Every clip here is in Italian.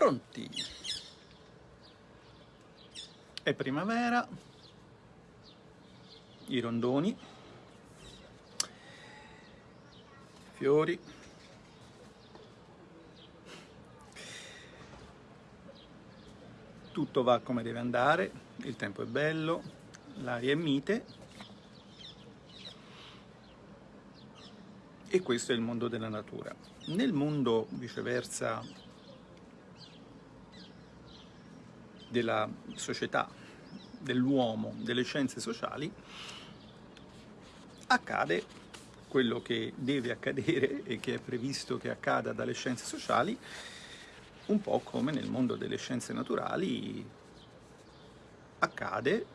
Pronti? È primavera, i rondoni, fiori, tutto va come deve andare, il tempo è bello, l'aria è mite e questo è il mondo della natura. Nel mondo, viceversa, della società, dell'uomo, delle scienze sociali, accade quello che deve accadere e che è previsto che accada dalle scienze sociali, un po' come nel mondo delle scienze naturali accade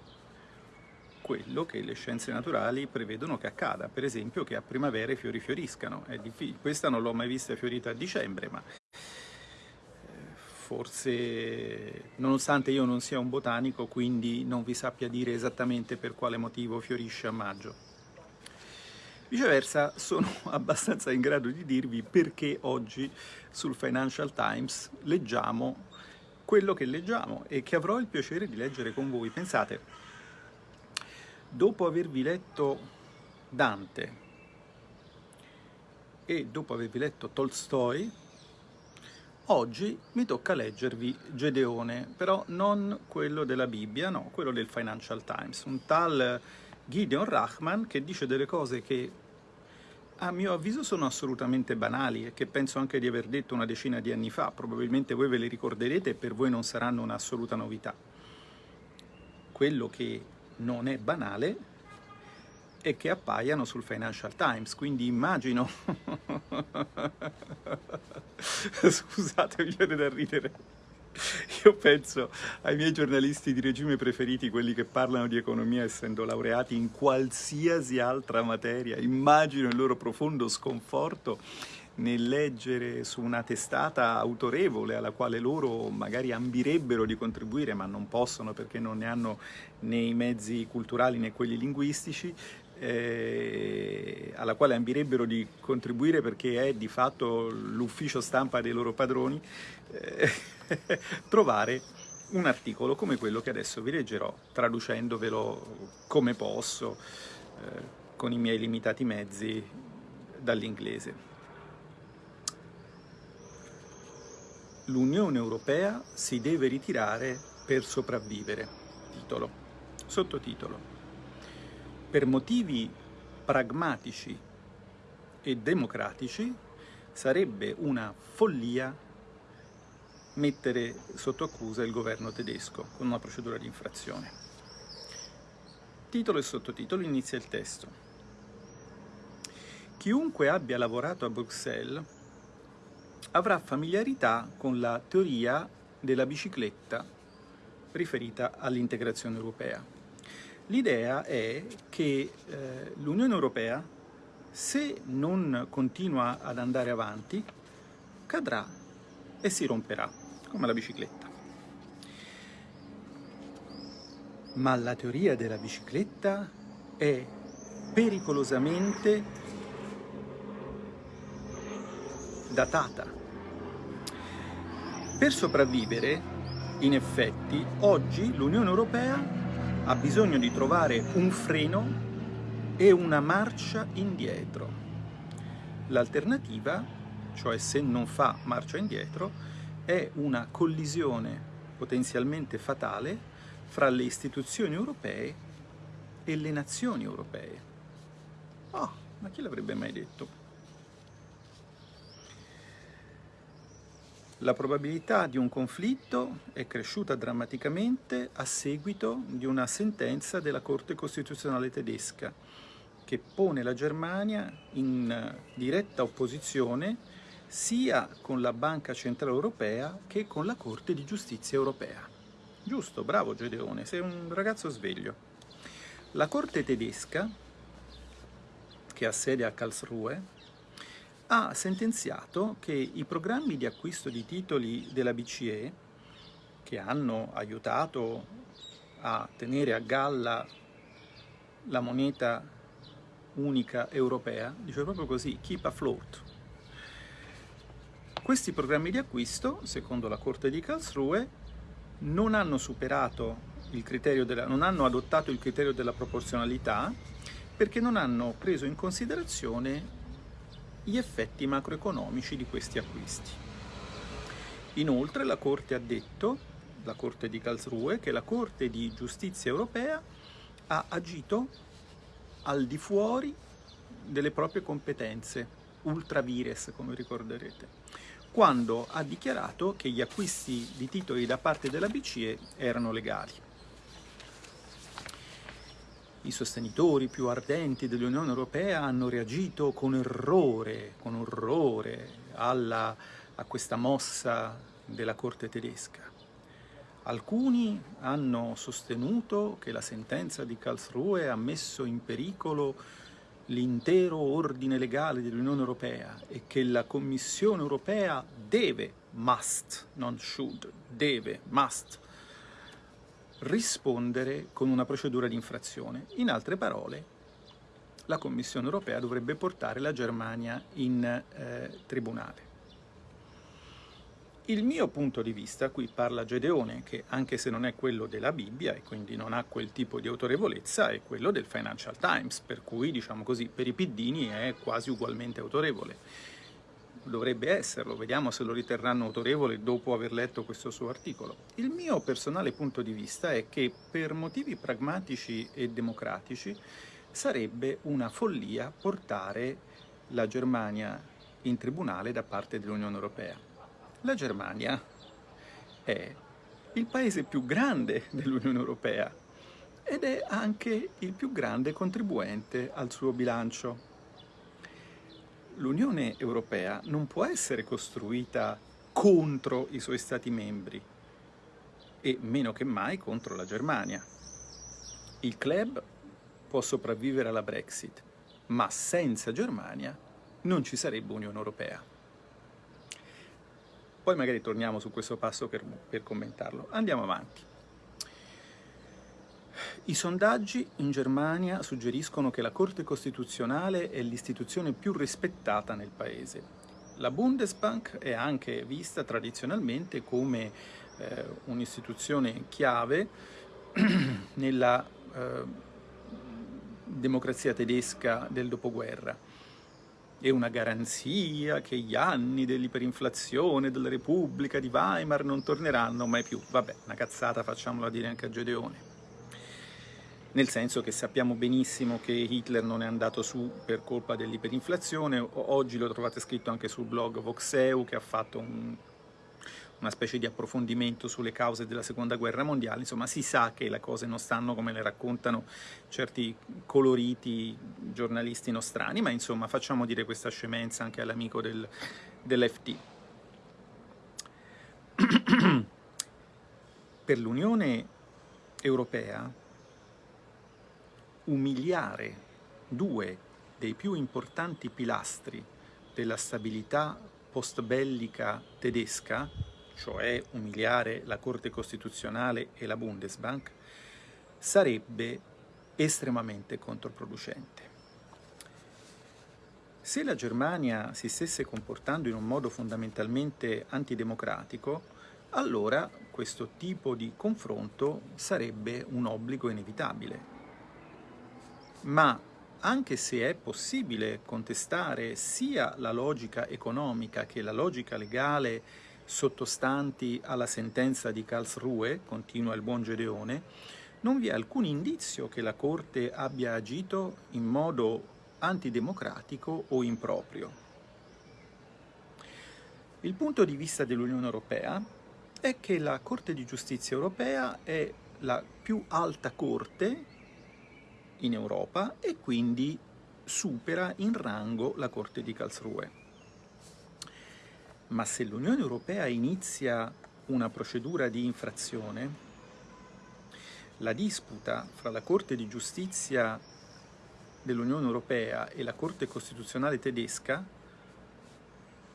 quello che le scienze naturali prevedono che accada, per esempio che a primavera i fiori fioriscano. Questa non l'ho mai vista fiorita a dicembre, ma forse, nonostante io non sia un botanico, quindi non vi sappia dire esattamente per quale motivo fiorisce a maggio. Viceversa, sono abbastanza in grado di dirvi perché oggi sul Financial Times leggiamo quello che leggiamo e che avrò il piacere di leggere con voi. Pensate, dopo avervi letto Dante e dopo avervi letto Tolstoi, Oggi mi tocca leggervi Gedeone, però non quello della Bibbia, no, quello del Financial Times, un tal Gideon Rahman che dice delle cose che a mio avviso sono assolutamente banali e che penso anche di aver detto una decina di anni fa, probabilmente voi ve le ricorderete e per voi non saranno un'assoluta novità. Quello che non è banale è che appaiano sul Financial Times, quindi immagino Scusate, mi viene da ridere. Io penso ai miei giornalisti di regime preferiti, quelli che parlano di economia essendo laureati in qualsiasi altra materia. Immagino il loro profondo sconforto nel leggere su una testata autorevole alla quale loro magari ambirebbero di contribuire ma non possono perché non ne hanno né i mezzi culturali né quelli linguistici, eh, alla quale ambirebbero di contribuire perché è di fatto l'ufficio stampa dei loro padroni, eh, trovare un articolo come quello che adesso vi leggerò, traducendovelo come posso, eh, con i miei limitati mezzi, dall'inglese. L'Unione Europea si deve ritirare per sopravvivere. Titolo. Sottotitolo per motivi pragmatici e democratici sarebbe una follia mettere sotto accusa il governo tedesco con una procedura di infrazione. Titolo e sottotitolo inizia il testo. Chiunque abbia lavorato a Bruxelles avrà familiarità con la teoria della bicicletta riferita all'integrazione europea. L'idea è che eh, l'Unione Europea, se non continua ad andare avanti, cadrà e si romperà, come la bicicletta. Ma la teoria della bicicletta è pericolosamente datata. Per sopravvivere, in effetti, oggi l'Unione Europea ha bisogno di trovare un freno e una marcia indietro. L'alternativa, cioè se non fa marcia indietro, è una collisione potenzialmente fatale fra le istituzioni europee e le nazioni europee. Oh, ma chi l'avrebbe mai detto? La probabilità di un conflitto è cresciuta drammaticamente a seguito di una sentenza della Corte Costituzionale tedesca che pone la Germania in diretta opposizione sia con la Banca Centrale Europea che con la Corte di Giustizia Europea. Giusto, bravo Gedeone, sei un ragazzo sveglio. La Corte tedesca, che ha sede a Karlsruhe, ha sentenziato che i programmi di acquisto di titoli della BCE, che hanno aiutato a tenere a galla la moneta unica europea, dice proprio così, keep afloat, Questi programmi di acquisto, secondo la Corte di Karlsruhe, non hanno superato il criterio della, non hanno adottato il criterio della proporzionalità perché non hanno preso in considerazione gli effetti macroeconomici di questi acquisti. Inoltre la Corte ha detto, la Corte di Karlsruhe, che la Corte di Giustizia europea ha agito al di fuori delle proprie competenze, ultra vires come ricorderete, quando ha dichiarato che gli acquisti di titoli da parte della BCE erano legali. I sostenitori più ardenti dell'Unione Europea hanno reagito con errore, con orrore alla, a questa mossa della Corte tedesca. Alcuni hanno sostenuto che la sentenza di Karlsruhe ha messo in pericolo l'intero ordine legale dell'Unione Europea e che la Commissione Europea deve, must, non should, deve, must, rispondere con una procedura di infrazione. In altre parole, la Commissione europea dovrebbe portare la Germania in eh, tribunale. Il mio punto di vista, qui parla Gedeone, che anche se non è quello della Bibbia e quindi non ha quel tipo di autorevolezza, è quello del Financial Times, per cui, diciamo così, per i piddini è quasi ugualmente autorevole dovrebbe esserlo, vediamo se lo riterranno autorevole dopo aver letto questo suo articolo. Il mio personale punto di vista è che per motivi pragmatici e democratici sarebbe una follia portare la Germania in tribunale da parte dell'Unione Europea. La Germania è il paese più grande dell'Unione Europea ed è anche il più grande contribuente al suo bilancio l'Unione Europea non può essere costruita contro i suoi Stati membri e meno che mai contro la Germania. Il club può sopravvivere alla Brexit, ma senza Germania non ci sarebbe Unione Europea. Poi magari torniamo su questo passo per, per commentarlo. Andiamo avanti. I sondaggi in Germania suggeriscono che la Corte Costituzionale è l'istituzione più rispettata nel paese. La Bundesbank è anche vista tradizionalmente come eh, un'istituzione chiave nella eh, democrazia tedesca del dopoguerra. È una garanzia che gli anni dell'iperinflazione della Repubblica di Weimar non torneranno mai più. Vabbè, una cazzata facciamola dire anche a Gedeone nel senso che sappiamo benissimo che Hitler non è andato su per colpa dell'iperinflazione, oggi lo trovate scritto anche sul blog Voxeu che ha fatto un, una specie di approfondimento sulle cause della seconda guerra mondiale, insomma si sa che le cose non stanno come le raccontano certi coloriti giornalisti nostrani, ma insomma facciamo dire questa scemenza anche all'amico del, dell'FT. per l'Unione Europea umiliare due dei più importanti pilastri della stabilità post-bellica tedesca, cioè umiliare la Corte Costituzionale e la Bundesbank, sarebbe estremamente controproducente. Se la Germania si stesse comportando in un modo fondamentalmente antidemocratico, allora questo tipo di confronto sarebbe un obbligo inevitabile ma anche se è possibile contestare sia la logica economica che la logica legale sottostanti alla sentenza di Karlsruhe, continua il buon Gedeone, non vi è alcun indizio che la Corte abbia agito in modo antidemocratico o improprio. Il punto di vista dell'Unione Europea è che la Corte di Giustizia Europea è la più alta Corte in Europa e quindi supera in rango la Corte di Karlsruhe. Ma se l'Unione Europea inizia una procedura di infrazione, la disputa fra la Corte di Giustizia dell'Unione Europea e la Corte Costituzionale tedesca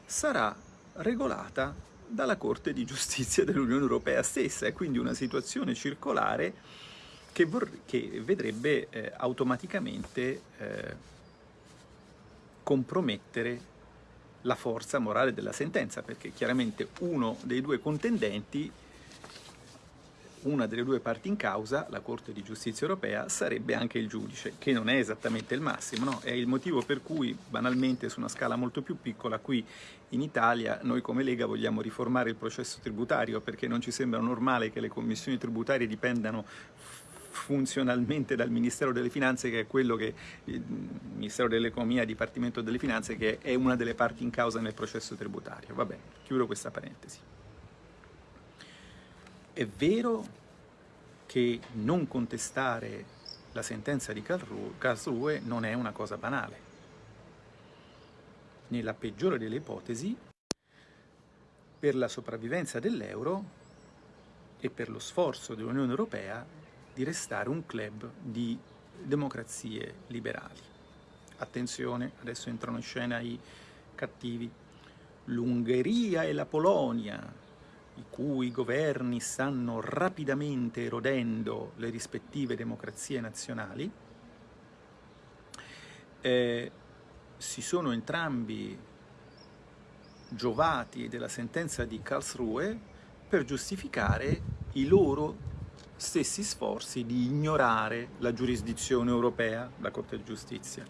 sarà regolata dalla Corte di Giustizia dell'Unione Europea stessa, è quindi una situazione circolare che, che vedrebbe eh, automaticamente eh, compromettere la forza morale della sentenza, perché chiaramente uno dei due contendenti, una delle due parti in causa, la Corte di Giustizia europea, sarebbe anche il giudice, che non è esattamente il massimo, no? è il motivo per cui, banalmente, su una scala molto più piccola, qui in Italia noi come Lega vogliamo riformare il processo tributario, perché non ci sembra normale che le commissioni tributarie dipendano funzionalmente dal Ministero delle Finanze, che è quello che il Ministero dell'Economia, Dipartimento delle Finanze, che è una delle parti in causa nel processo tributario. Vabbè, chiudo questa parentesi. È vero che non contestare la sentenza di Karlsruhe non è una cosa banale. Nella peggiore delle ipotesi, per la sopravvivenza dell'euro e per lo sforzo dell'Unione Europea di restare un club di democrazie liberali. Attenzione, adesso entrano in scena i cattivi. L'Ungheria e la Polonia, i cui governi stanno rapidamente erodendo le rispettive democrazie nazionali, eh, si sono entrambi giovati della sentenza di Karlsruhe per giustificare i loro stessi sforzi di ignorare la giurisdizione europea, la Corte di Giustizia.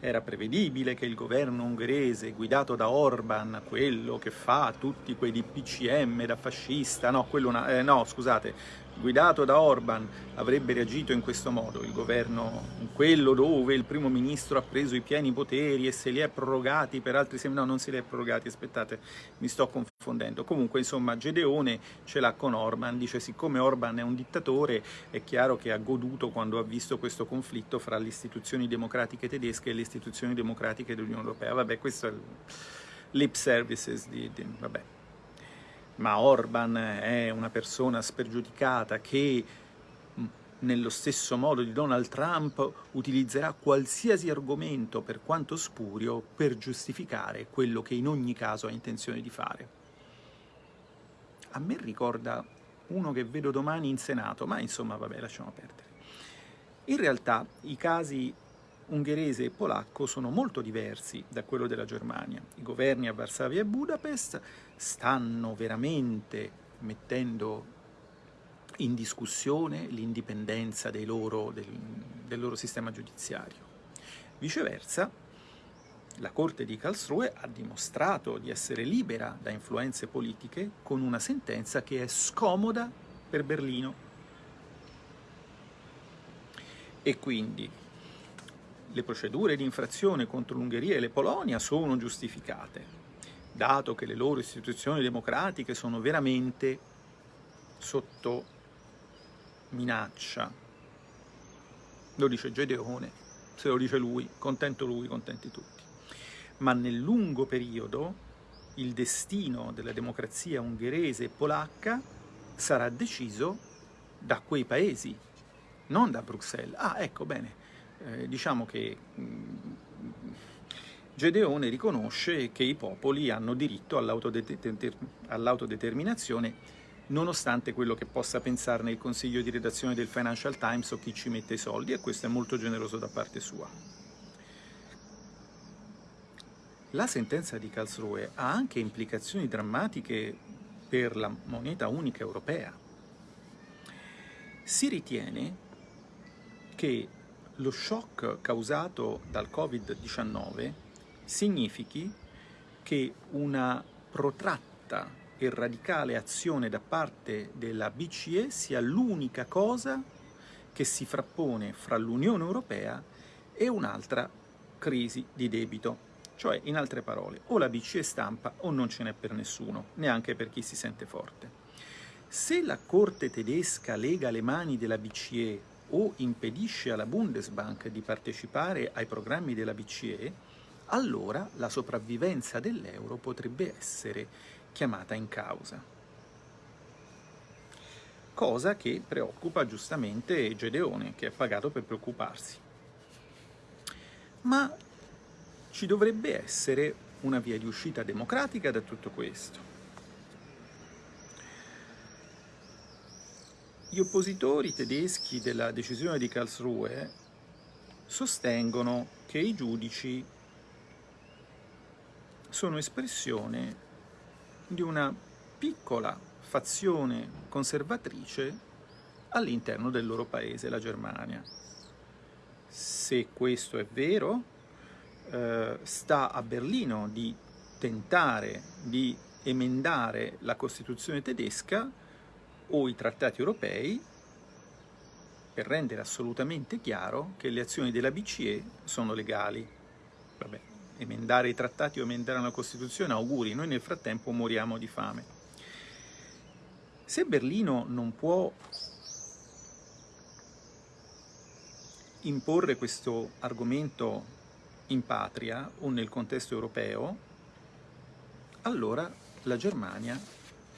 Era prevedibile che il governo ungherese, guidato da Orban, quello che fa tutti quei DPCM da fascista, no, quello, eh, no scusate, guidato da Orban avrebbe reagito in questo modo, il governo, quello dove il primo ministro ha preso i pieni poteri e se li è prorogati per altri sei no non se li è prorogati, aspettate, mi sto confondendo, comunque insomma Gedeone ce l'ha con Orban, dice siccome Orban è un dittatore è chiaro che ha goduto quando ha visto questo conflitto fra le istituzioni democratiche tedesche e le istituzioni democratiche dell'Unione Europea, vabbè questo è il lip services di, di vabbè ma Orban è una persona spergiudicata che nello stesso modo di Donald Trump utilizzerà qualsiasi argomento, per quanto spurio, per giustificare quello che in ogni caso ha intenzione di fare. A me ricorda uno che vedo domani in Senato, ma insomma vabbè lasciamo perdere. In realtà i casi ungherese e polacco sono molto diversi da quello della Germania. I governi a Varsavia e Budapest stanno veramente mettendo in discussione l'indipendenza del, del loro sistema giudiziario. Viceversa, la Corte di Karlsruhe ha dimostrato di essere libera da influenze politiche con una sentenza che è scomoda per Berlino. E quindi le procedure di infrazione contro l'Ungheria e la Polonia sono giustificate, dato che le loro istituzioni democratiche sono veramente sotto minaccia. Lo dice Gedeone, se lo dice lui, contento lui, contenti tutti. Ma nel lungo periodo il destino della democrazia ungherese e polacca sarà deciso da quei paesi, non da Bruxelles. Ah, ecco, bene, eh, diciamo che mm, Gedeone riconosce che i popoli hanno diritto all'autodeterminazione nonostante quello che possa pensarne il consiglio di redazione del Financial Times o chi ci mette i soldi, e questo è molto generoso da parte sua. La sentenza di Karlsruhe ha anche implicazioni drammatiche per la moneta unica europea. Si ritiene che lo shock causato dal Covid-19 significhi che una protratta e radicale azione da parte della BCE sia l'unica cosa che si frappone fra l'Unione Europea e un'altra crisi di debito. Cioè, in altre parole, o la BCE stampa o non ce n'è per nessuno, neanche per chi si sente forte. Se la Corte tedesca lega le mani della BCE o impedisce alla Bundesbank di partecipare ai programmi della BCE, allora la sopravvivenza dell'euro potrebbe essere chiamata in causa. Cosa che preoccupa giustamente Gedeone, che è pagato per preoccuparsi. Ma ci dovrebbe essere una via di uscita democratica da tutto questo. Gli oppositori tedeschi della decisione di Karlsruhe sostengono che i giudici sono espressione di una piccola fazione conservatrice all'interno del loro paese, la Germania. Se questo è vero, eh, sta a Berlino di tentare di emendare la Costituzione tedesca o i trattati europei per rendere assolutamente chiaro che le azioni della BCE sono legali. Vabbè, emendare i trattati o emendare la Costituzione, auguri, noi nel frattempo moriamo di fame. Se Berlino non può imporre questo argomento in patria o nel contesto europeo, allora la Germania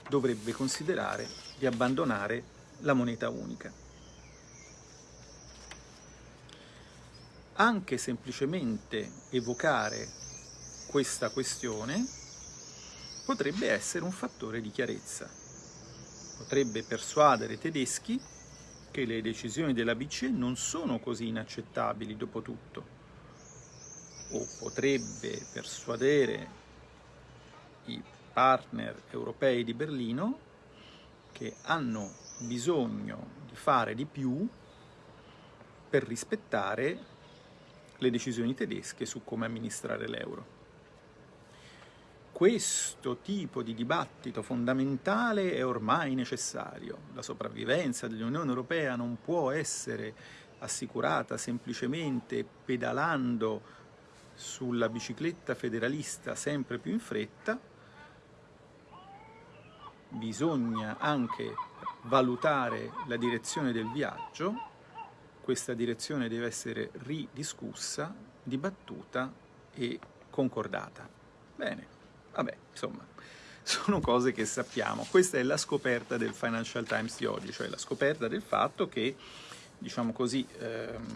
dovrebbe considerare di abbandonare la moneta unica. Anche semplicemente evocare questa questione potrebbe essere un fattore di chiarezza. Potrebbe persuadere i tedeschi che le decisioni della BCE non sono così inaccettabili dopo tutto o potrebbe persuadere i partner europei di Berlino che hanno bisogno di fare di più per rispettare le decisioni tedesche su come amministrare l'euro. Questo tipo di dibattito fondamentale è ormai necessario. La sopravvivenza dell'Unione Europea non può essere assicurata semplicemente pedalando sulla bicicletta federalista sempre più in fretta, bisogna anche valutare la direzione del viaggio, questa direzione deve essere ridiscussa, dibattuta e concordata. Bene, vabbè, insomma, sono cose che sappiamo. Questa è la scoperta del Financial Times di oggi, cioè la scoperta del fatto che, diciamo così, ehm,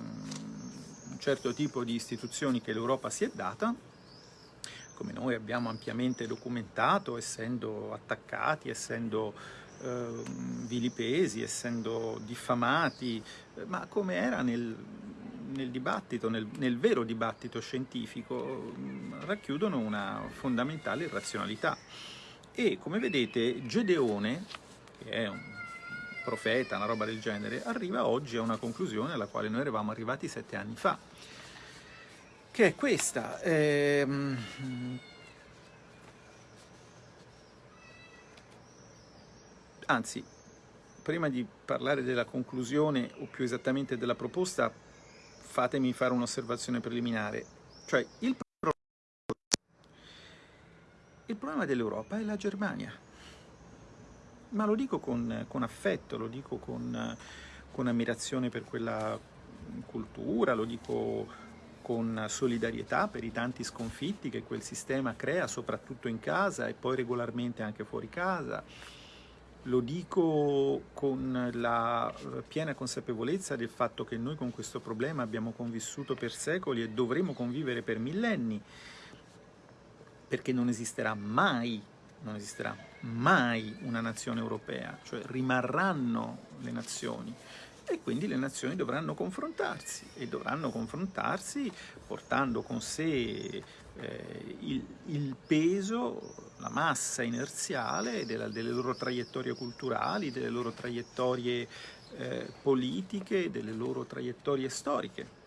un certo tipo di istituzioni che l'Europa si è data, come noi abbiamo ampiamente documentato, essendo attaccati, essendo eh, vilipesi, essendo diffamati, eh, ma come era nel, nel dibattito, nel, nel, vero dibattito scientifico, mm, racchiudono una fondamentale irrazionalità. E come vedete Gedeone, che è un profeta, una roba del genere, arriva oggi a una conclusione alla quale noi eravamo arrivati sette anni fa, che è questa. Ehm... Anzi, prima di parlare della conclusione, o più esattamente della proposta, fatemi fare un'osservazione preliminare. Cioè, il, il problema dell'Europa è la Germania ma lo dico con, con affetto, lo dico con, con ammirazione per quella cultura, lo dico con solidarietà per i tanti sconfitti che quel sistema crea, soprattutto in casa e poi regolarmente anche fuori casa. Lo dico con la piena consapevolezza del fatto che noi con questo problema abbiamo convissuto per secoli e dovremo convivere per millenni, perché non esisterà mai non esisterà mai una nazione europea, cioè rimarranno le nazioni e quindi le nazioni dovranno confrontarsi e dovranno confrontarsi portando con sé eh, il, il, peso, la massa inerziale della, delle loro traiettorie culturali, delle loro traiettorie eh, politiche, delle loro traiettorie storiche.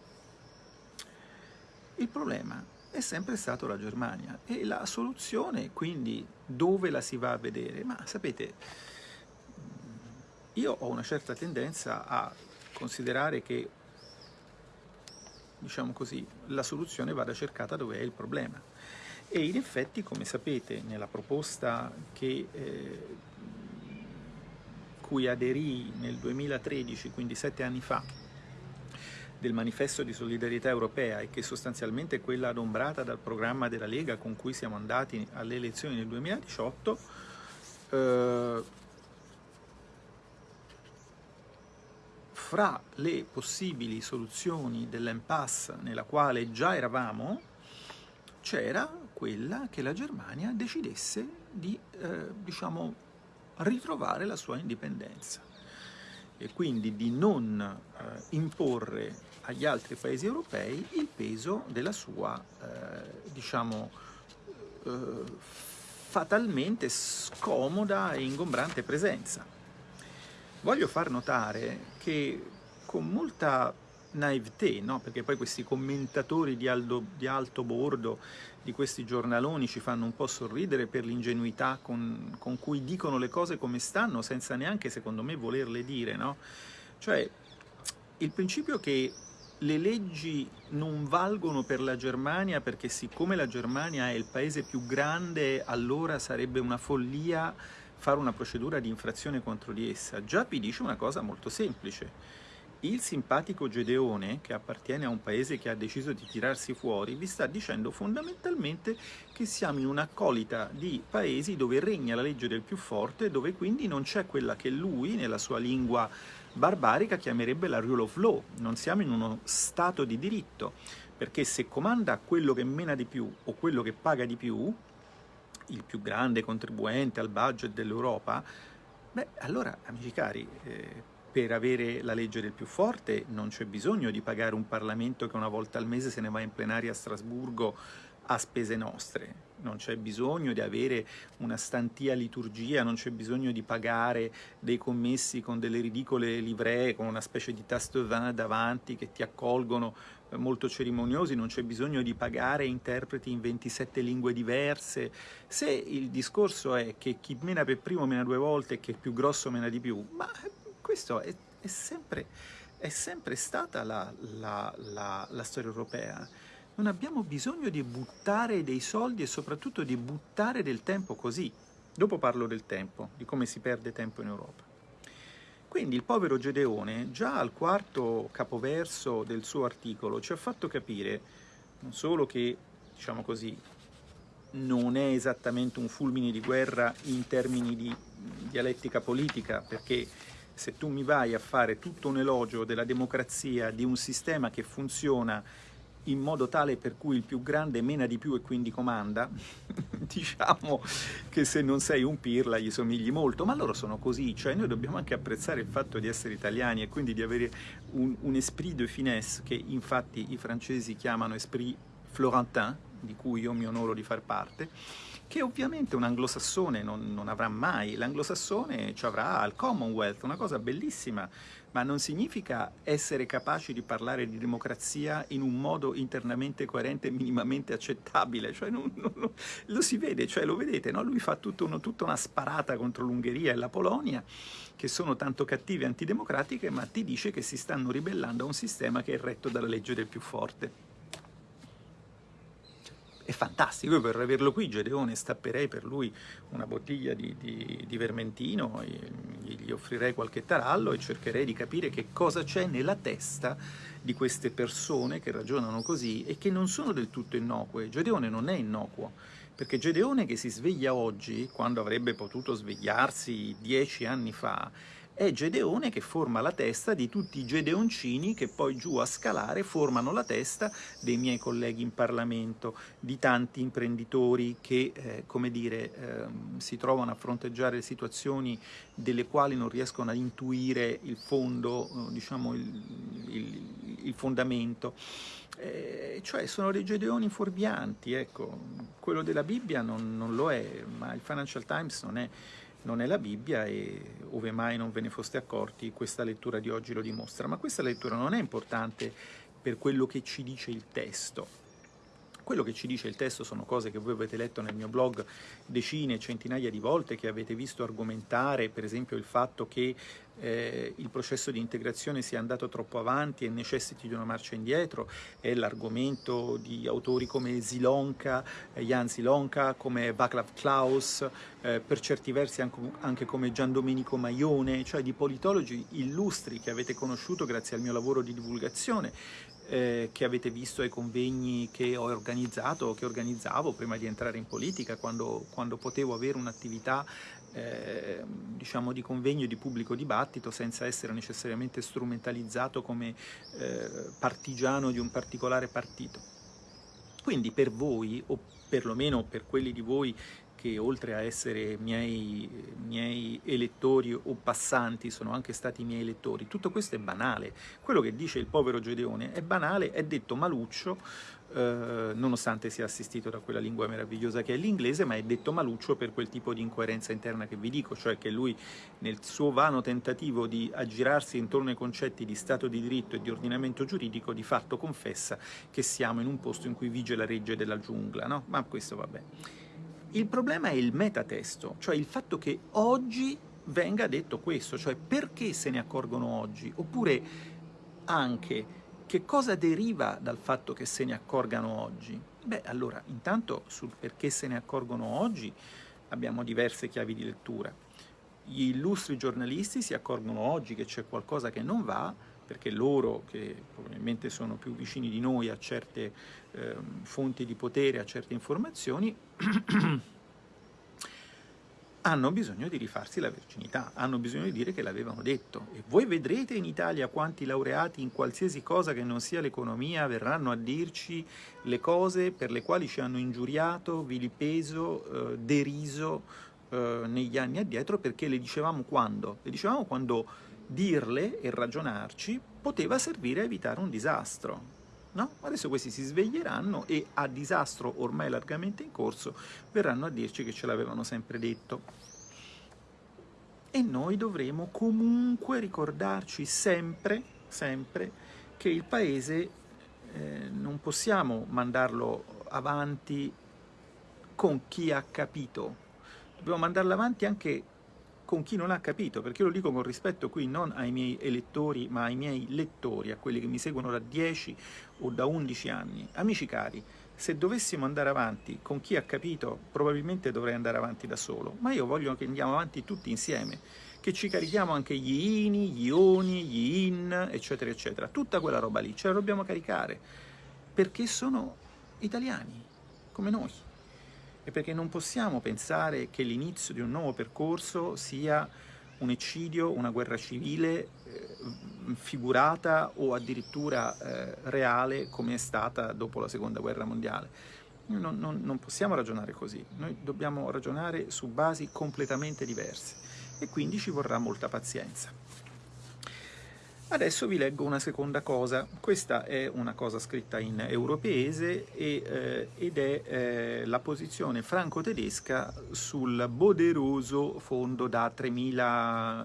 Il problema è sempre stato la Germania e la soluzione quindi dove la si va a vedere? Ma sapete, io ho una certa tendenza a considerare che diciamo così, la soluzione vada cercata dove è il problema. E in effetti, come sapete, nella proposta che, eh, cui aderì nel 2013, quindi sette anni fa, del manifesto di solidarietà europea e che sostanzialmente è quella adombrata dal programma della Lega con cui siamo andati alle elezioni nel 2018, eh, fra le possibili soluzioni dell'impasse nella quale già eravamo, c'era quella che la Germania decidesse di, eh, diciamo, ritrovare la sua indipendenza e quindi di non eh, imporre agli altri paesi europei il peso della sua, eh, diciamo, eh, fatalmente scomoda e ingombrante presenza. Voglio far notare che con molta naivete, no? perché poi questi commentatori di, aldo, di, alto bordo di questi giornaloni ci fanno un po' sorridere per l'ingenuità con, con, cui dicono le cose come stanno, senza neanche, secondo me, volerle dire. No? Cioè, il principio che le leggi non valgono per la Germania perché siccome la Germania è il paese più grande, allora sarebbe una follia fare una procedura di infrazione contro di essa. Già vi dice una cosa molto semplice. Il simpatico Gedeone, che appartiene a un paese che ha deciso di tirarsi fuori, vi sta dicendo fondamentalmente che siamo in un'accolita di paesi dove regna la legge del più forte, dove quindi non c'è quella che lui, nella sua lingua barbarica chiamerebbe la rule of law, non siamo in uno stato di diritto, perché se comanda quello che mena di più o quello che paga di più, il più grande contribuente al budget dell'Europa, beh, allora, amici cari, eh, per avere la legge del più forte non c'è bisogno di pagare un Parlamento che una volta al mese se ne va in plenaria a Strasburgo a spese nostre. Non c'è bisogno di avere una stantia liturgia, non c'è bisogno di pagare dei commessi con delle ridicole livree, con una specie di tasto davanti che ti accolgono molto cerimoniosi, non c'è bisogno di pagare interpreti in 27 lingue diverse. Se il discorso è che chi mena per primo mena due volte e che il più grosso mena di più, ma questo è, è, sempre, è sempre, stata la, la, la, la storia europea non abbiamo bisogno di buttare dei soldi e soprattutto di buttare del tempo così. Dopo parlo del tempo, di come si perde tempo in Europa. Quindi il povero Gedeone, già al quarto capoverso del suo articolo, ci ha fatto capire non solo che, diciamo così, non è esattamente un fulmine di guerra in termini di dialettica politica, perché se tu mi vai a fare tutto un elogio della democrazia, di un sistema che funziona in modo tale per cui il più grande mena di più e quindi comanda, diciamo che se non sei un pirla gli somigli molto, ma loro sono così, cioè noi dobbiamo anche apprezzare il fatto di essere italiani e quindi di avere un, un esprit de finesse che infatti i francesi chiamano esprit florentin, di cui io mi onoro di far parte, che ovviamente un anglosassone non, non avrà mai, l'anglosassone ci avrà al Commonwealth, una cosa bellissima, ma non significa essere capaci di parlare di democrazia in un modo internamente coerente e minimamente accettabile, cioè non, non, lo si vede, cioè lo vedete, no? lui fa uno, tutta una sparata contro l'Ungheria e la Polonia, che sono tanto cattive e antidemocratiche, ma ti dice che si stanno ribellando a un sistema che è retto dalla legge del più forte è fantastico, io per averlo qui Gedeone stapperei per lui una bottiglia di, di, di vermentino, gli offrirei qualche tarallo e cercherei di capire che cosa c'è nella testa di queste persone che ragionano così e che non sono del tutto innocue. Gedeone non è innocuo, perché Gedeone che si sveglia oggi, quando avrebbe potuto svegliarsi dieci anni fa, è Gedeone che forma la testa di tutti i Gedeoncini che poi giù a scalare formano la testa dei miei colleghi in Parlamento, di tanti imprenditori che, eh, come dire, eh, si trovano a fronteggiare situazioni delle quali non riescono a intuire il fondo, eh, diciamo il, il, il fondamento. Eh, cioè sono dei gedeoni fuorvianti, ecco, quello della Bibbia non, non lo è, ma il Financial Times non è non è la Bibbia e ove mai non ve ne foste accorti questa lettura di oggi lo dimostra, ma questa lettura non è importante per quello che ci dice il testo. Quello che ci dice il testo sono cose che voi avete letto nel mio blog decine, centinaia di volte, che avete visto argomentare, per esempio il fatto che eh, il processo di integrazione sia andato troppo avanti e necessiti di una marcia indietro, è l'argomento di autori come Zilonka, eh, Jan Zilonka, come Václav Klaus, eh, per certi versi anche, anche come Gian Domenico Maione, cioè di politologi illustri che avete conosciuto grazie al mio lavoro di divulgazione, eh, che avete visto ai convegni che ho organizzato, che organizzavo prima di entrare in politica, quando, quando potevo avere un'attività eh, diciamo di convegno di pubblico dibattito senza essere necessariamente strumentalizzato come eh, partigiano di un particolare partito. Quindi per voi, o perlomeno per quelli di voi che oltre a essere miei, miei elettori o passanti sono anche stati miei elettori. Tutto questo è banale. Quello che dice il povero Gedeone è banale, è detto maluccio, eh, nonostante sia assistito da quella lingua meravigliosa che è l'inglese, ma è detto maluccio per quel tipo di incoerenza interna che vi dico, cioè che lui nel suo vano tentativo di aggirarsi intorno ai concetti di Stato di diritto e di ordinamento giuridico, di fatto confessa che siamo in un posto in cui vige la regge della giungla, no? Ma questo vabbè. Il problema è il metatesto, cioè il fatto che oggi venga detto questo, cioè perché se ne accorgono oggi, oppure anche che cosa deriva dal fatto che se ne accorgano oggi? Beh, allora, intanto sul perché se ne accorgono oggi abbiamo diverse chiavi di lettura. Gli illustri giornalisti si accorgono oggi che c'è qualcosa che non va, perché loro, che probabilmente sono più vicini di noi a certe eh, fonti di potere, a certe informazioni, hanno bisogno di rifarsi la virginità, hanno bisogno di dire che l'avevano detto. E voi vedrete in Italia quanti laureati in qualsiasi cosa che non sia l'economia verranno a dirci le cose per le quali ci hanno ingiuriato, vilipeso, eh, deriso eh, negli anni addietro perché le dicevamo quando? Le dicevamo quando dirle e ragionarci poteva servire a evitare un disastro. No? Adesso questi si sveglieranno e a disastro ormai largamente in corso verranno a dirci che ce l'avevano sempre detto. E noi dovremo comunque ricordarci sempre, sempre, che il paese eh, non possiamo mandarlo avanti con chi ha capito, dobbiamo mandarlo avanti anche con chi non ha capito, perché io lo dico con rispetto qui non ai miei elettori, ma ai miei lettori, a quelli che mi seguono da 10 o da 11 anni. Amici cari, se dovessimo andare avanti con chi ha capito, probabilmente dovrei andare avanti da solo, ma io voglio che andiamo avanti tutti insieme, che ci carichiamo anche gli ini, gli oni, gli in, eccetera, eccetera. Tutta quella roba lì ce la dobbiamo caricare, perché sono italiani, come noi e perché non possiamo pensare che l'inizio di un nuovo percorso sia un eccidio, una guerra civile eh, figurata o addirittura eh, reale come è stata dopo la seconda guerra mondiale. Non, non, non possiamo ragionare così, noi dobbiamo ragionare su basi completamente diverse e quindi ci vorrà molta pazienza. Adesso vi leggo una seconda cosa, questa è una cosa scritta in europeese e, eh, ed è eh, la posizione franco-tedesca sul poderoso fondo da 3.000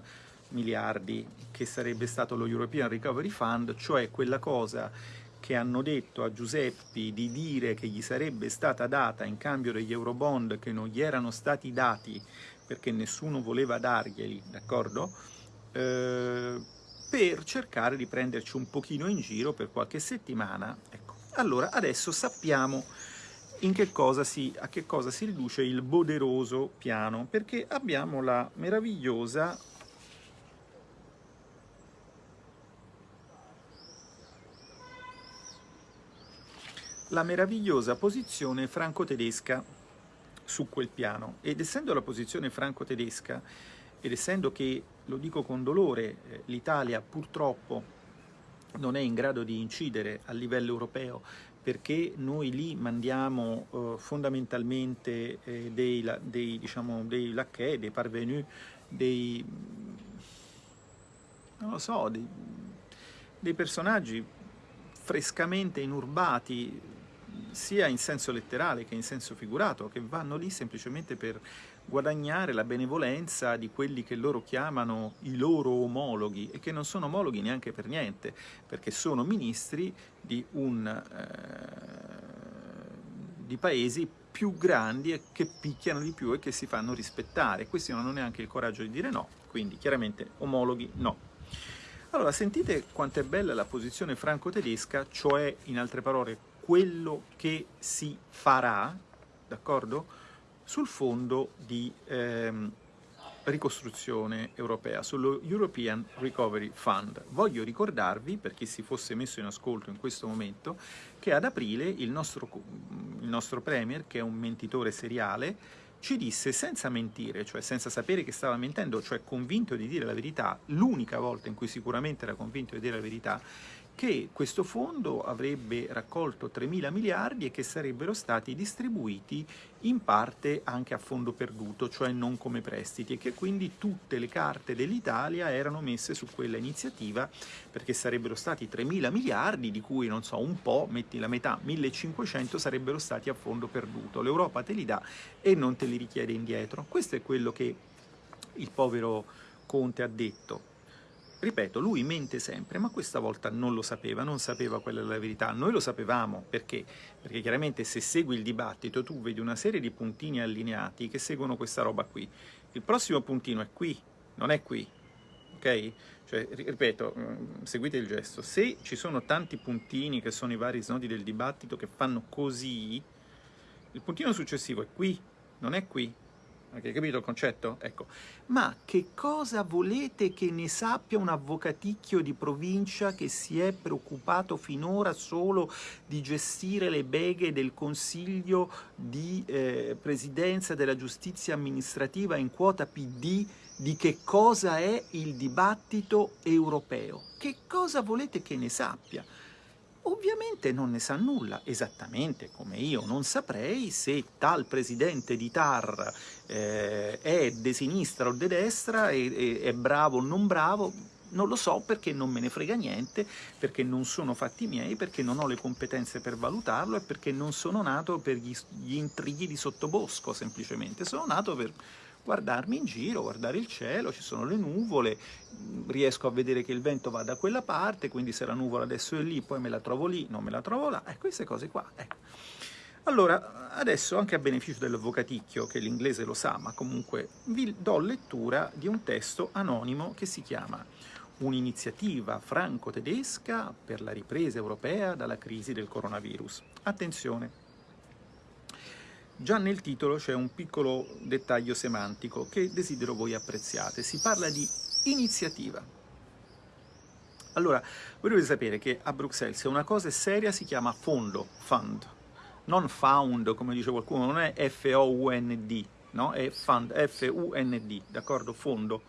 miliardi che sarebbe stato lo European Recovery Fund, cioè quella cosa che hanno detto a Giuseppi di dire che gli sarebbe stata data in cambio degli eurobond che non gli erano stati dati perché nessuno voleva darglieli, d'accordo? Eh, per cercare di prenderci un pochino in giro per qualche settimana. Ecco. Allora, adesso sappiamo che si, a che cosa si riduce il poderoso piano, perché abbiamo la meravigliosa la meravigliosa posizione franco-tedesca su quel piano ed essendo la posizione franco-tedesca ed essendo che, lo dico con dolore, eh, l'Italia purtroppo non è in grado di incidere a livello europeo perché noi lì mandiamo eh, fondamentalmente eh, dei, dei, diciamo, dei lacchè, dei parvenus, dei, non lo so, dei, dei personaggi frescamente inurbati sia in senso letterale che in senso figurato, che vanno lì semplicemente per guadagnare la benevolenza di quelli che loro chiamano i loro omologhi e che non sono omologhi neanche per niente, perché sono ministri di, un, eh, di paesi più grandi e che picchiano di più e che si fanno rispettare. Questi non hanno neanche il coraggio di dire no, quindi chiaramente omologhi no. Allora, sentite quanto è bella la posizione franco-tedesca, cioè, in altre parole, quello che si farà, d'accordo? Sul fondo di ehm, ricostruzione europea, sullo European Recovery Fund. Voglio ricordarvi, per chi si fosse messo in ascolto in questo momento, che ad aprile il nostro, il nostro Premier, che è un mentitore seriale, ci disse senza mentire, cioè senza sapere che stava mentendo, cioè convinto di dire la verità, l'unica volta in cui sicuramente era convinto di dire la verità, che questo fondo avrebbe raccolto 3 mila miliardi e che sarebbero stati distribuiti in parte anche a fondo perduto, cioè non come prestiti, e che quindi tutte le carte dell'Italia erano messe su quella iniziativa perché sarebbero stati 3 mila miliardi, di cui non so, un po', metti la metà, 1500 sarebbero stati a fondo perduto. L'Europa te li dà e non te li richiede indietro. Questo è quello che il povero Conte ha detto Ripeto, lui mente sempre, ma questa volta non lo sapeva, non sapeva quella era la verità. Noi lo sapevamo, perché? Perché chiaramente se segui il dibattito tu vedi una serie di puntini allineati che seguono questa roba qui. Il prossimo puntino è qui, non è qui, ok? Cioè, ripeto, mm, seguite il gesto, se ci sono tanti puntini che sono i vari snodi del dibattito che fanno così, il puntino successivo è qui, non è qui, Avete capito il concetto? Ecco. Ma che cosa volete che ne sappia un avvocaticchio di provincia che si è preoccupato finora solo di gestire le beghe del Consiglio di eh, Presidenza della Giustizia Amministrativa in quota PD di che cosa è il dibattito europeo? Che cosa volete che ne sappia? Ovviamente non ne sa nulla, esattamente come io non saprei se tal presidente di TAR eh, è de sinistra o de destra, è, è, è bravo o non bravo, non lo so perché non me ne frega niente, perché non sono fatti miei, perché non ho le competenze per valutarlo e perché non sono nato per gli, gli intrighi di sottobosco, semplicemente. Sono nato per guardarmi in giro, guardare il cielo, ci sono le nuvole, riesco a vedere che il vento va da quella parte, quindi se la nuvola adesso è lì, poi me la trovo lì, non me la trovo là, e queste cose qua. Ecco. Allora, adesso anche a beneficio dell'avvocaticchio, che l'inglese lo sa, ma comunque vi do lettura di un testo anonimo che si chiama Un'iniziativa franco-tedesca per la ripresa europea dalla crisi del coronavirus. Attenzione! Già nel titolo c'è un piccolo dettaglio semantico che desidero voi apprezziate. Si parla di iniziativa. Allora, voi dovete sapere che a Bruxelles se una cosa è seria si chiama fondo, fund, non found, come dice qualcuno, non è F-O-U-N-D, no? È fund, F-U-N-D, d'accordo? Fondo.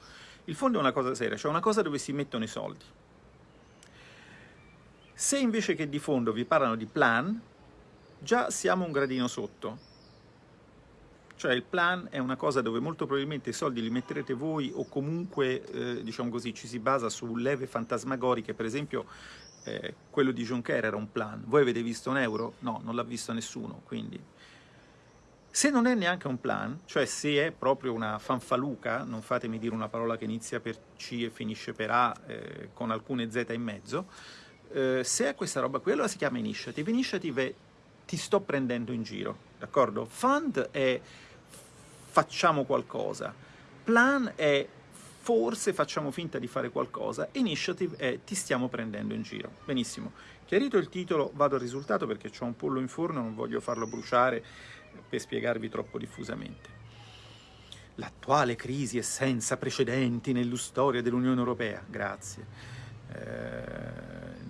Il fondo è una cosa seria, cioè una cosa dove si mettono i soldi. Se invece che di fondo vi parlano di plan, già siamo un gradino sotto, cioè il plan è una cosa dove molto probabilmente i soldi li metterete voi o comunque, eh, diciamo così, ci si basa su leve fantasmagoriche, per esempio eh, quello di Juncker era un plan. Voi avete visto un euro? No, non l'ha visto nessuno, quindi... Se non è neanche un plan, cioè se è proprio una fanfaluca, non fatemi dire una parola che inizia per C e finisce per A eh, con alcune Z in mezzo, eh, se è questa roba qui, allora si chiama initiative. Initiative è ti sto prendendo in giro, d'accordo? Fund è facciamo qualcosa. Plan è forse facciamo finta di fare qualcosa, initiative è ti stiamo prendendo in giro. Benissimo. Chiarito il titolo, vado al risultato perché ho un pollo in forno, non voglio farlo bruciare per spiegarvi troppo diffusamente. L'attuale crisi è senza precedenti nella storia dell'Unione Europea. Grazie. Eh,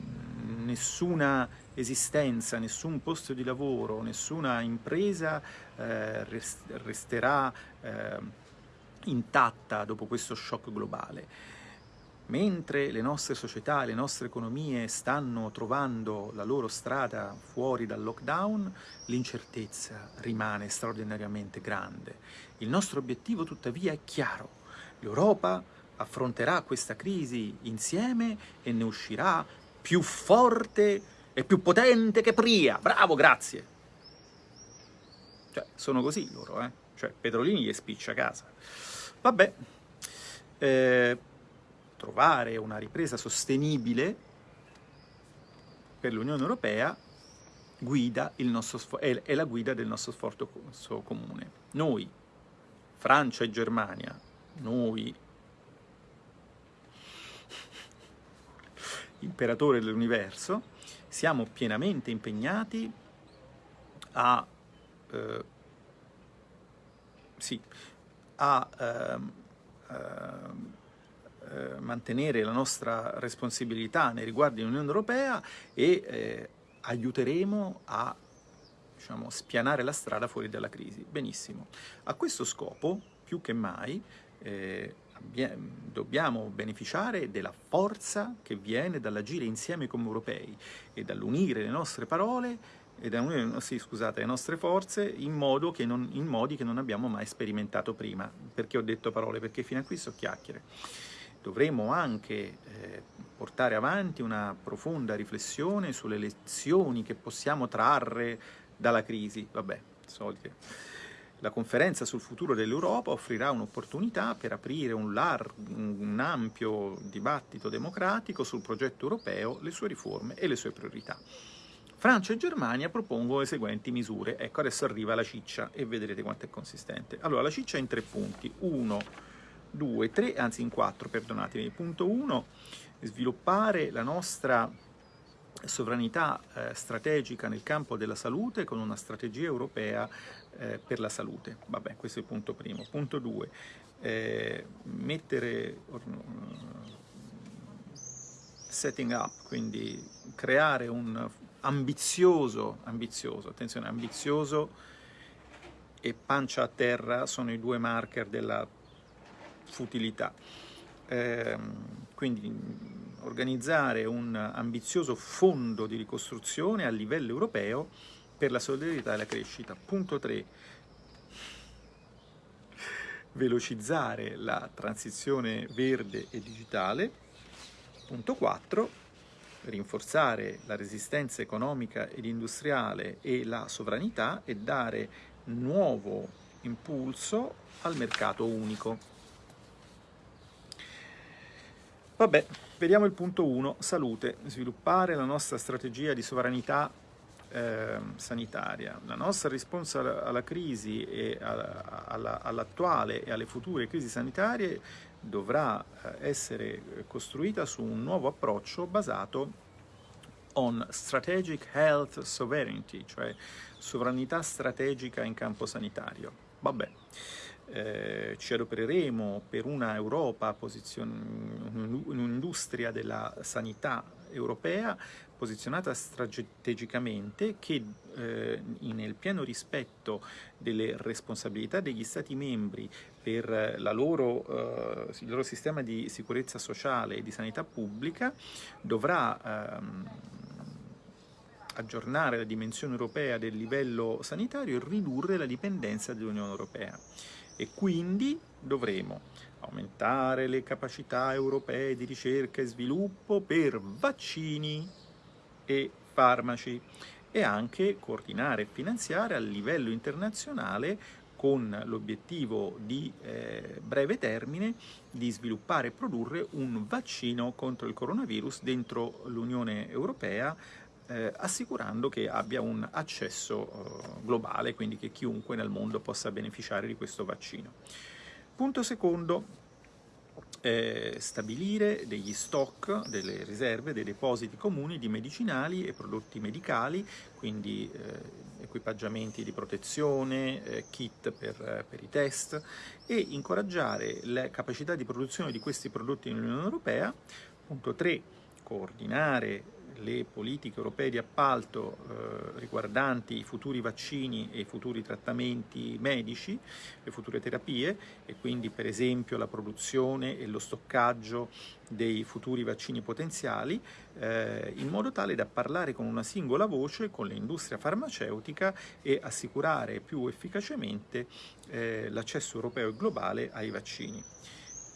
nessuna esistenza, nessun posto di lavoro, nessuna impresa eh, resterà eh, intatta dopo questo shock globale. Mentre le nostre società, le nostre economie stanno trovando la loro strada fuori dal lockdown, l'incertezza rimane straordinariamente grande. Il nostro obiettivo tuttavia è chiaro. L'Europa affronterà questa crisi insieme e ne uscirà più forte è più potente che Pria. Bravo, grazie. Cioè, sono così loro, eh? Cioè, Petrolini gli spiccia a casa. Vabbè, eh, trovare una ripresa sostenibile per l'Unione Europea guida il nostro è, è la guida del nostro sforzo comune. Noi, Francia e Germania, noi imperatore dell'universo, siamo pienamente impegnati a, eh, sì, a eh, eh, mantenere la nostra responsabilità nei riguardi dell'Unione Europea e eh, aiuteremo a diciamo, spianare la strada fuori dalla crisi. Benissimo. A questo scopo, più che mai, eh, dobbiamo beneficiare della forza che viene dall'agire insieme come europei e dall'unire le nostre parole e da unire sì, scusate, le nostre forze in, non, in, modi che non abbiamo mai sperimentato prima. Perché ho detto parole? Perché fino a qui so chiacchiere. Dovremo anche eh, portare avanti una profonda riflessione sulle lezioni che possiamo trarre dalla crisi. Vabbè, solite la conferenza sul futuro dell'Europa offrirà un'opportunità per aprire un, un ampio dibattito democratico sul progetto europeo, le sue riforme e le sue priorità. Francia e Germania propongono le seguenti misure. Ecco, adesso arriva la ciccia e vedrete quanto è consistente. Allora, la ciccia è in tre punti. Uno, due, tre, anzi in quattro, perdonatemi. Punto uno, sviluppare la nostra sovranità eh, strategica nel campo della salute con una strategia europea eh, per la salute. Vabbè, questo è il punto primo. Punto due, eh, mettere setting up, quindi creare un ambizioso, ambizioso, attenzione, ambizioso e pancia a terra sono i due marker della futilità. Eh, quindi organizzare un ambizioso fondo di ricostruzione a livello europeo per la solidarietà e la crescita. Punto 3. Velocizzare la transizione verde e digitale. Punto 4. Rinforzare la resistenza economica ed industriale e la sovranità e dare nuovo impulso al mercato unico. Vabbè, vediamo il punto 1, salute, sviluppare la nostra strategia di sovranità eh, sanitaria. La nostra risposta alla crisi e all'attuale e alle future crisi sanitarie dovrà eh, essere costruita su un nuovo approccio basato on strategic health sovereignty, cioè sovranità strategica in campo sanitario. Vabbè eh, ci adopereremo per una Europa, un'industria della sanità europea posizionata strategicamente che eh, nel pieno rispetto delle responsabilità degli Stati membri per loro, eh, il loro sistema di sicurezza sociale e di sanità pubblica dovrà ehm, aggiornare la dimensione europea del livello sanitario e ridurre la dipendenza dell'Unione Europea. E quindi dovremo aumentare le capacità europee di ricerca e sviluppo per vaccini e farmaci e anche coordinare e finanziare a livello internazionale con l'obiettivo di eh, breve termine di sviluppare e produrre un vaccino contro il coronavirus dentro l'Unione Europea eh, assicurando che abbia un accesso eh, globale, quindi che chiunque nel mondo possa beneficiare di questo vaccino. Punto secondo, eh, stabilire degli stock, delle riserve, dei depositi comuni di medicinali e prodotti medicali, quindi eh, equipaggiamenti di protezione, eh, kit per, per, i test e incoraggiare la capacità di produzione di questi prodotti nell'Unione Europea. Punto 3, coordinare le politiche europee di appalto eh, riguardanti i futuri vaccini e i futuri trattamenti medici, le future terapie e quindi per esempio la produzione e lo stoccaggio dei futuri vaccini potenziali eh, in modo tale da parlare con una singola voce con l'industria farmaceutica e assicurare più efficacemente eh, l'accesso europeo e globale ai vaccini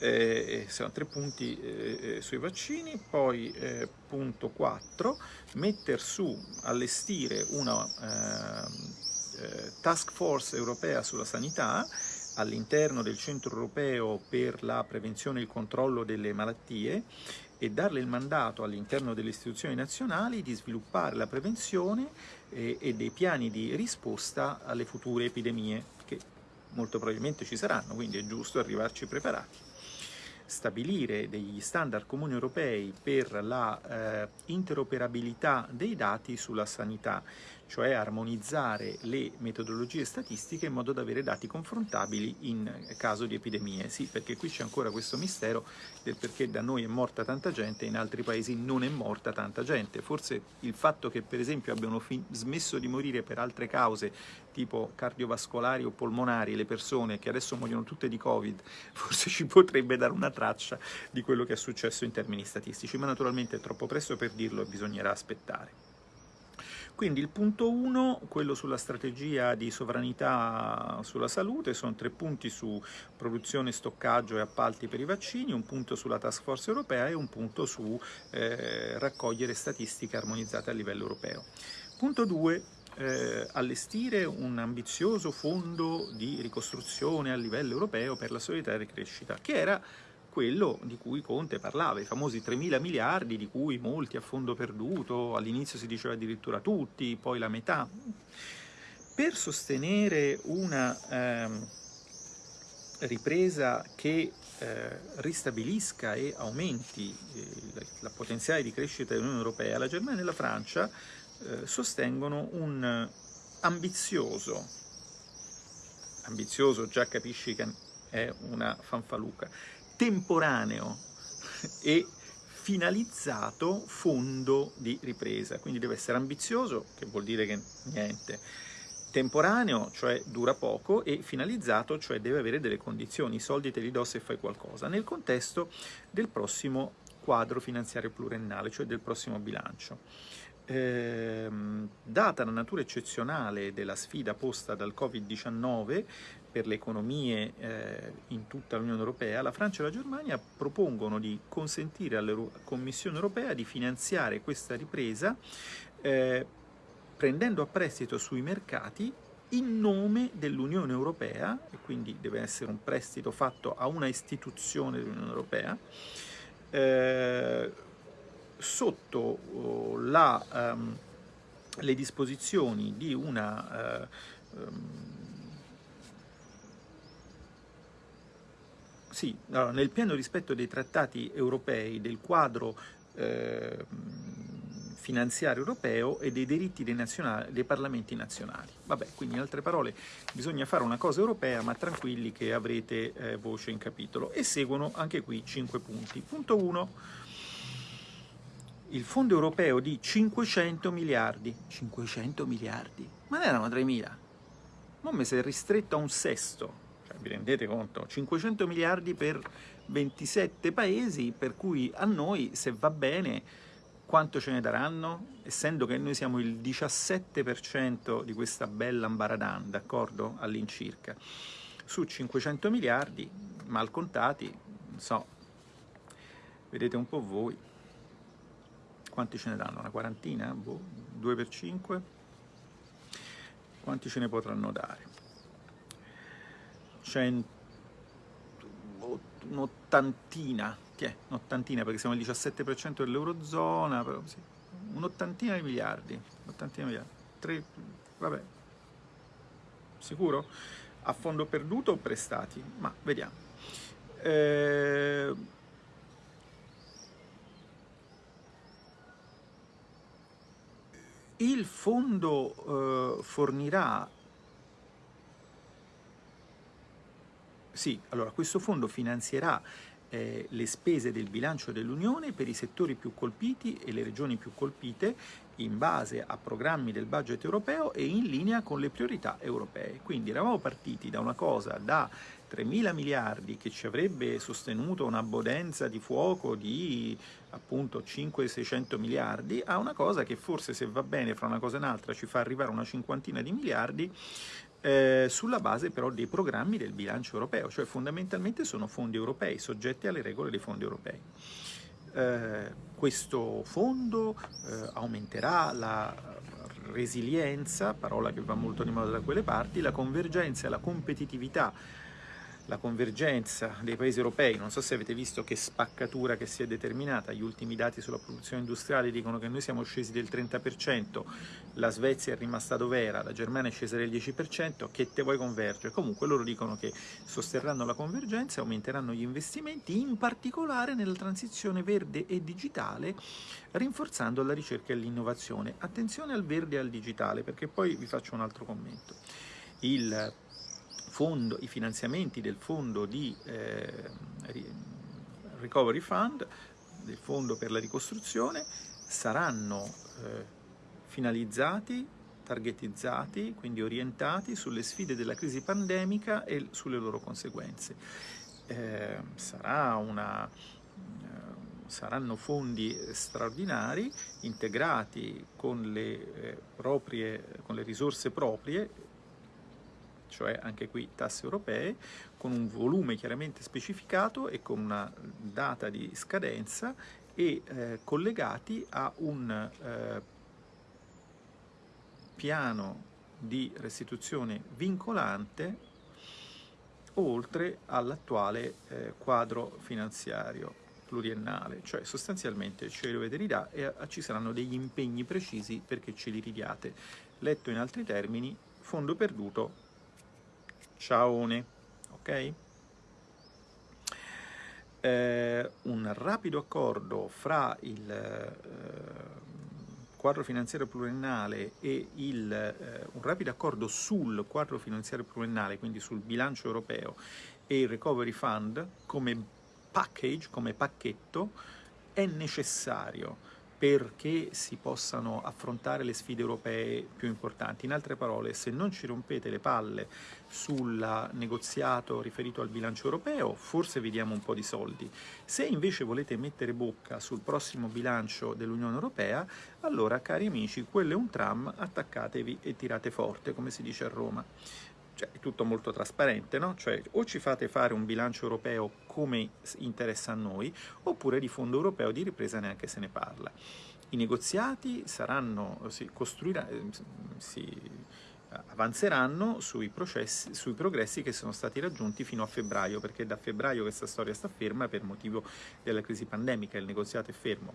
eh, sono tre punti eh, eh sui vaccini, poi eh, punto 4, mettere su, allestire una ehm, eh, task force europea sulla sanità all'interno del Centro Europeo per la prevenzione e il controllo delle malattie e darle il mandato all'interno delle istituzioni nazionali di sviluppare la prevenzione e, e dei piani di risposta alle future epidemie che molto probabilmente ci saranno, quindi è giusto arrivarci preparati stabilire degli standard comuni europei per la eh, interoperabilità dei dati sulla sanità, cioè armonizzare le metodologie statistiche in modo da avere dati confrontabili in caso di epidemie. Sì, perché qui c'è ancora questo mistero del perché da noi è morta tanta gente e in altri paesi non è morta tanta gente. Forse il fatto che per esempio abbiano smesso di morire per altre cause tipo cardiovascolari o polmonari le persone che adesso muoiono tutte di Covid, forse ci potrebbe dare una traccia di quello che è successo in termini statistici, ma naturalmente è troppo presto per dirlo e bisognerà aspettare. Quindi il punto 1, quello sulla strategia di sovranità sulla salute, sono tre punti su produzione, stoccaggio e appalti per i vaccini, un punto sulla task force europea e un punto su eh, raccogliere statistiche armonizzate a livello europeo. Punto 2, eh, allestire un ambizioso fondo di ricostruzione a livello europeo per la solidarietà e crescita, che era quello di cui Conte parlava, i famosi 3.000 miliardi di cui molti a fondo perduto, all'inizio si diceva addirittura tutti, poi la metà. Per sostenere una eh, ripresa che eh, ristabilisca e aumenti eh, la potenziale di crescita dell'Unione Europea, la Germania e la Francia eh, sostengono un ambizioso, ambizioso già capisci che è una fanfaluca, temporaneo e finalizzato fondo di ripresa, quindi deve essere ambizioso, che vuol dire che niente, temporaneo, cioè dura poco, e finalizzato, cioè deve avere delle condizioni, i soldi te li do se fai qualcosa, nel contesto del prossimo quadro finanziario pluriennale, cioè del prossimo bilancio. Ehm, data la natura eccezionale della sfida posta dal Covid-19, per le economie eh, in tutta l'Unione Europea, la Francia e la Germania propongono di consentire alla Commissione Europea di finanziare questa ripresa eh, prendendo a prestito sui mercati in nome dell'Unione Europea, e quindi deve essere un prestito fatto a una istituzione dell'Unione Europea, eh, sotto oh, la, um, le disposizioni di una uh, um, Sì, allora, nel pieno rispetto dei trattati europei, del quadro eh, finanziario europeo e dei diritti dei, dei, parlamenti nazionali. Vabbè, quindi in altre parole bisogna fare una cosa europea, ma tranquilli che avrete eh, voce in capitolo. E seguono anche qui 5 punti. Punto 1. Il fondo europeo di 500 miliardi. 500 miliardi? Ma ne erano 3.000. Non mi si è ristretto a un sesto vi rendete conto? 500 miliardi per 27 paesi, per cui a noi, se va bene, quanto ce ne daranno? Essendo che noi siamo il 17% di questa bella ambaradan, d'accordo? All'incirca. Su 500 miliardi, mal contati, non so, vedete un po' voi. Quanti ce ne danno? Una quarantina? Boh, 2 per 5? Quanti ce ne potranno dare? Un'ottantina, un'ottantina perché siamo al 17% dell'Eurozona, sì, un'ottantina di miliardi, un'ottantina di miliardi, tre, vabbè, sicuro? A fondo perduto o prestati? Ma vediamo. Eh, il fondo eh, fornirà Sì, allora questo fondo finanzierà eh, le spese del bilancio dell'Unione per i settori più colpiti e le regioni più colpite in base a programmi del budget europeo e in linea con le priorità europee. Quindi eravamo partiti da una cosa da 3.000 miliardi che ci avrebbe sostenuto una bodenza di fuoco di appunto 500-600 miliardi a una cosa che forse se va bene fra una cosa e un'altra ci fa arrivare una cinquantina di miliardi eh, sulla base però dei programmi del bilancio europeo, cioè fondamentalmente sono fondi europei, soggetti alle regole dei fondi europei. Eh, questo fondo eh, aumenterà la resilienza, parola che va molto di moda da quelle parti, la convergenza e la competitività la convergenza dei paesi europei, non so se avete visto che spaccatura che si è determinata, gli ultimi dati sulla produzione industriale dicono che noi siamo scesi del 30%, la Svezia è rimasta dove era, la Germania è scesa del 10%, che te vuoi convergere? Comunque loro dicono che sosterranno la convergenza aumenteranno gli investimenti, in particolare nella transizione verde e digitale, rinforzando la ricerca e l'innovazione. Attenzione al verde e al digitale, perché poi vi faccio un altro commento. Il fondo, I finanziamenti del fondo di eh, Recovery Fund, del fondo per la ricostruzione, saranno eh, finalizzati, targetizzati, quindi orientati sulle sfide della crisi pandemica e sulle loro conseguenze. Eh, sarà una saranno fondi straordinari integrati con le, eh, proprie, con le risorse proprie, cioè anche qui tasse europee, con un volume chiaramente specificato e con una data di scadenza e eh, collegati a un eh, piano di restituzione vincolante oltre all'attuale eh, quadro finanziario pluriennale, cioè sostanzialmente ce dovete ridare e eh, ci saranno degli impegni precisi perché ce li ridiate. Letto in altri termini, fondo perduto, ciaone, ok? Eh, un rapido accordo fra il eh, quadro finanziario pluriennale e il, eh, un rapido accordo sul quadro finanziario pluriennale, quindi sul bilancio europeo e il recovery fund come package, come pacchetto, è necessario perché si possano affrontare le sfide europee più importanti. In altre parole, se non ci rompete le palle sul negoziato riferito al bilancio europeo, forse vi diamo un po' di soldi. Se invece volete mettere bocca sul prossimo bilancio dell'Unione Europea, allora, cari amici, quello è un tram, attaccatevi e tirate forte, come si dice a Roma cioè è tutto molto trasparente, no? Cioè o ci fate fare un bilancio europeo come interessa a noi, oppure di fondo europeo di ripresa neanche se ne parla. I negoziati saranno, si costruirà, eh, si avanzeranno sui, processi, sui progressi che sono stati raggiunti fino a febbraio, perché da febbraio questa storia sta ferma per motivo della crisi pandemica, il negoziato è fermo.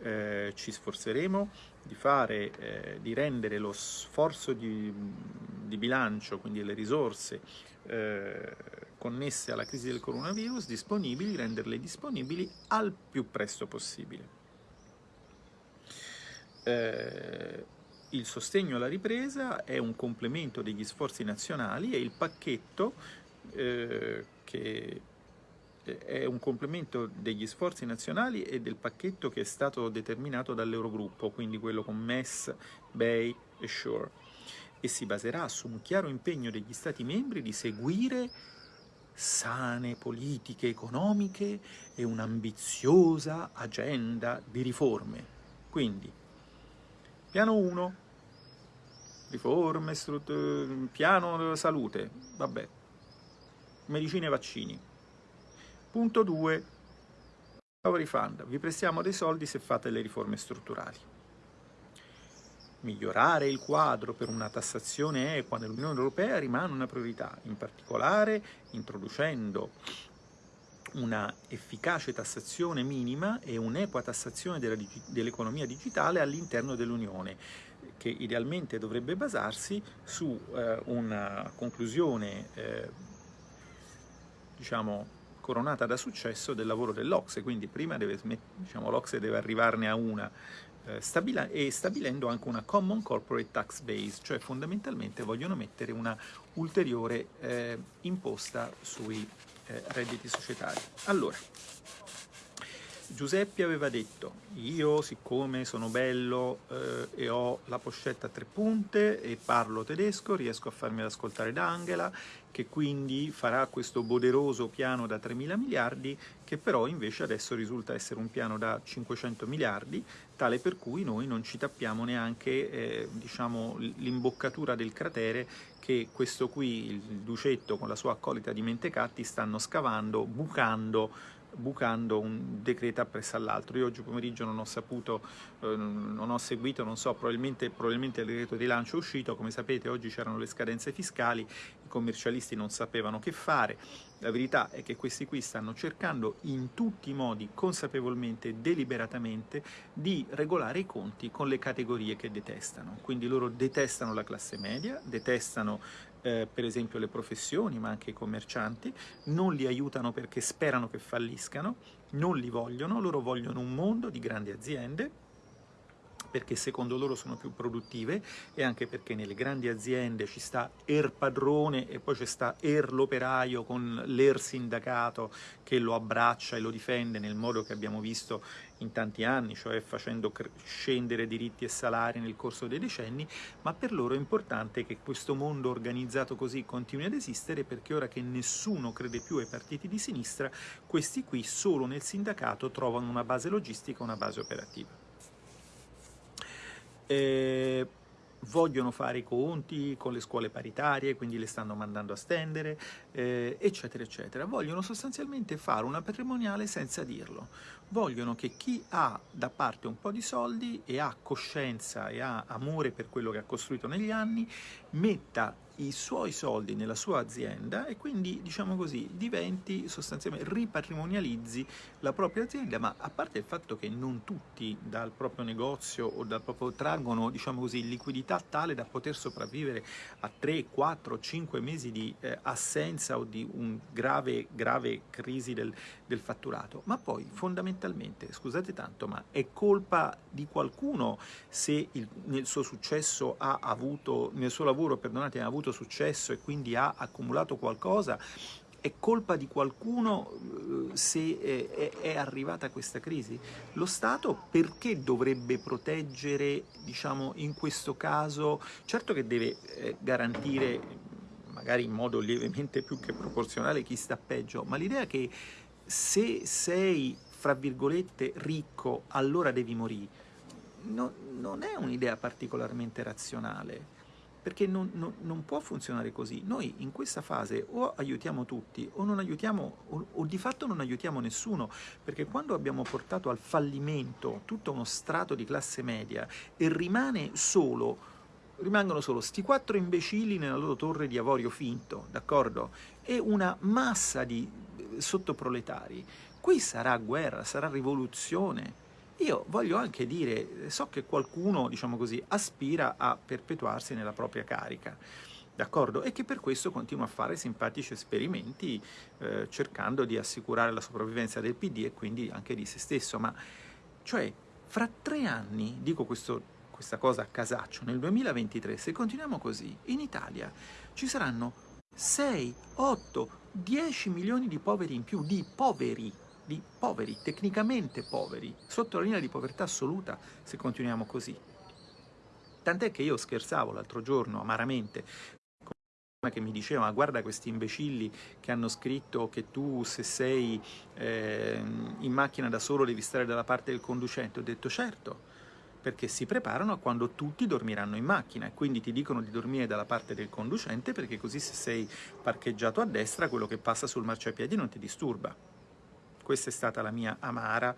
Eh, ci sforzeremo di, fare, eh, di rendere lo sforzo di, di, bilancio, quindi le risorse eh, connesse alla crisi del coronavirus disponibili, renderle disponibili al più presto possibile. Il sostegno alla ripresa è un complemento degli sforzi nazionali e il pacchetto eh, che è un complemento degli sforzi nazionali e del pacchetto che è stato determinato dall'Eurogruppo, quindi quello con MES, BEI e SURE, e si baserà su un chiaro impegno degli Stati membri di seguire sane politiche economiche e un'ambiziosa agenda di riforme. Quindi, piano 1, riforme, piano salute, vabbè, medicine e vaccini. Punto 2, recovery fund, vi prestiamo dei soldi se fate le riforme strutturali. Migliorare il quadro per una tassazione equa nell'Unione Europea rimane una priorità, in particolare introducendo una efficace tassazione minima e un'equa tassazione dell'economia digitale all'interno dell'Unione che idealmente dovrebbe basarsi su eh, una conclusione eh, diciamo coronata da successo del lavoro dell'Ocse, quindi prima diciamo, l'Ocse deve arrivarne a una eh, stabila e stabilendo anche una Common Corporate Tax Base, cioè fondamentalmente vogliono mettere una ulteriore eh, imposta sui eh, redditi societari. Allora, Giuseppe aveva detto, io siccome sono bello eh, e ho la pochetta a tre punte e parlo tedesco, riesco a farmi ascoltare da Angela, che quindi farà questo poderoso piano da 3.000 miliardi, che però invece adesso risulta essere un piano da 500 miliardi, tale per cui noi non ci tappiamo neanche eh, diciamo, l'imboccatura del cratere che questo qui, il Ducetto con la sua accolita di mentecatti, stanno scavando, bucando bucando un decreto appresso all'altro. Io oggi pomeriggio non ho saputo, eh, non ho seguito, non so, probabilmente, probabilmente il decreto di lancio è uscito, come sapete oggi c'erano le scadenze fiscali, i commercialisti non sapevano che fare, la verità è che questi qui stanno cercando in tutti i modi, consapevolmente, deliberatamente, di regolare i conti con le categorie che detestano. Quindi loro detestano la classe media, detestano eh, per esempio le professioni, ma anche i commercianti, non li aiutano perché sperano che falliscano, non li vogliono, loro vogliono un mondo di grandi aziende, perché secondo loro sono più produttive e anche perché nelle grandi aziende ci sta er padrone e poi ci sta er l'operaio con l'er sindacato che lo abbraccia e lo difende nel modo che abbiamo visto in tanti anni, cioè facendo scendere diritti e salari nel corso dei decenni, ma per loro è importante che questo mondo organizzato così continui ad esistere perché ora che nessuno crede più ai partiti di sinistra, questi qui solo nel sindacato trovano una base logistica, una base operativa eh, vogliono fare i conti con le scuole paritarie, quindi le stanno mandando a stendere, eh, eccetera, eccetera. Vogliono sostanzialmente fare una patrimoniale senza dirlo. Vogliono che chi ha da parte un po' di soldi e ha coscienza e ha amore per quello che ha costruito negli anni, metta i suoi soldi nella sua azienda e quindi, diciamo così, diventi sostanzialmente, ripatrimonializzi la propria azienda, ma a parte il fatto che non tutti dal proprio negozio o dal proprio traggono, diciamo così, liquidità tale da poter sopravvivere a 3, 4, 5 mesi di eh, assenza o di un grave, grave crisi del, del fatturato, ma poi fondamentalmente, scusate tanto, ma è colpa di qualcuno se il, nel suo successo ha avuto, nel suo lavoro, perdonate, ha avuto successo e quindi ha accumulato qualcosa, è colpa di qualcuno eh, se è, arrivata questa crisi? Lo Stato perché dovrebbe proteggere, diciamo, in questo caso, certo che deve eh, garantire, magari in modo lievemente più che proporzionale, chi sta peggio, ma l'idea che se sei, fra virgolette, ricco, allora devi morire, no, non è un'idea particolarmente razionale perché non, non, non, può funzionare così. Noi in questa fase o aiutiamo tutti o, non aiutiamo, o, o, di fatto non aiutiamo nessuno, perché quando abbiamo portato al fallimento tutto uno strato di classe media e rimane solo rimangono solo sti quattro imbecilli nella loro torre di avorio finto, d'accordo? E una massa di eh, sottoproletari. Qui sarà guerra, sarà rivoluzione, io voglio anche dire, so che qualcuno, diciamo così, aspira a perpetuarsi nella propria carica, d'accordo? E che per questo continua a fare simpatici esperimenti eh, cercando di assicurare la sopravvivenza del PD e quindi anche di se stesso, ma cioè fra tre anni, dico questo, questa cosa a casaccio, nel 2023, se continuiamo così, in Italia ci saranno 6, 8, 10 milioni di poveri in più, di poveri, di poveri, tecnicamente poveri, sotto la linea di povertà assoluta se continuiamo così. Tant'è che io scherzavo l'altro giorno amaramente che mi diceva guarda questi imbecilli che hanno scritto che tu se sei eh, in macchina da solo devi stare dalla parte del conducente. Ho detto certo, perché si preparano a quando tutti dormiranno in macchina e quindi ti dicono di dormire dalla parte del conducente perché così se sei parcheggiato a destra quello che passa sul marciapiedi non ti disturba. Questa è stata la mia amara,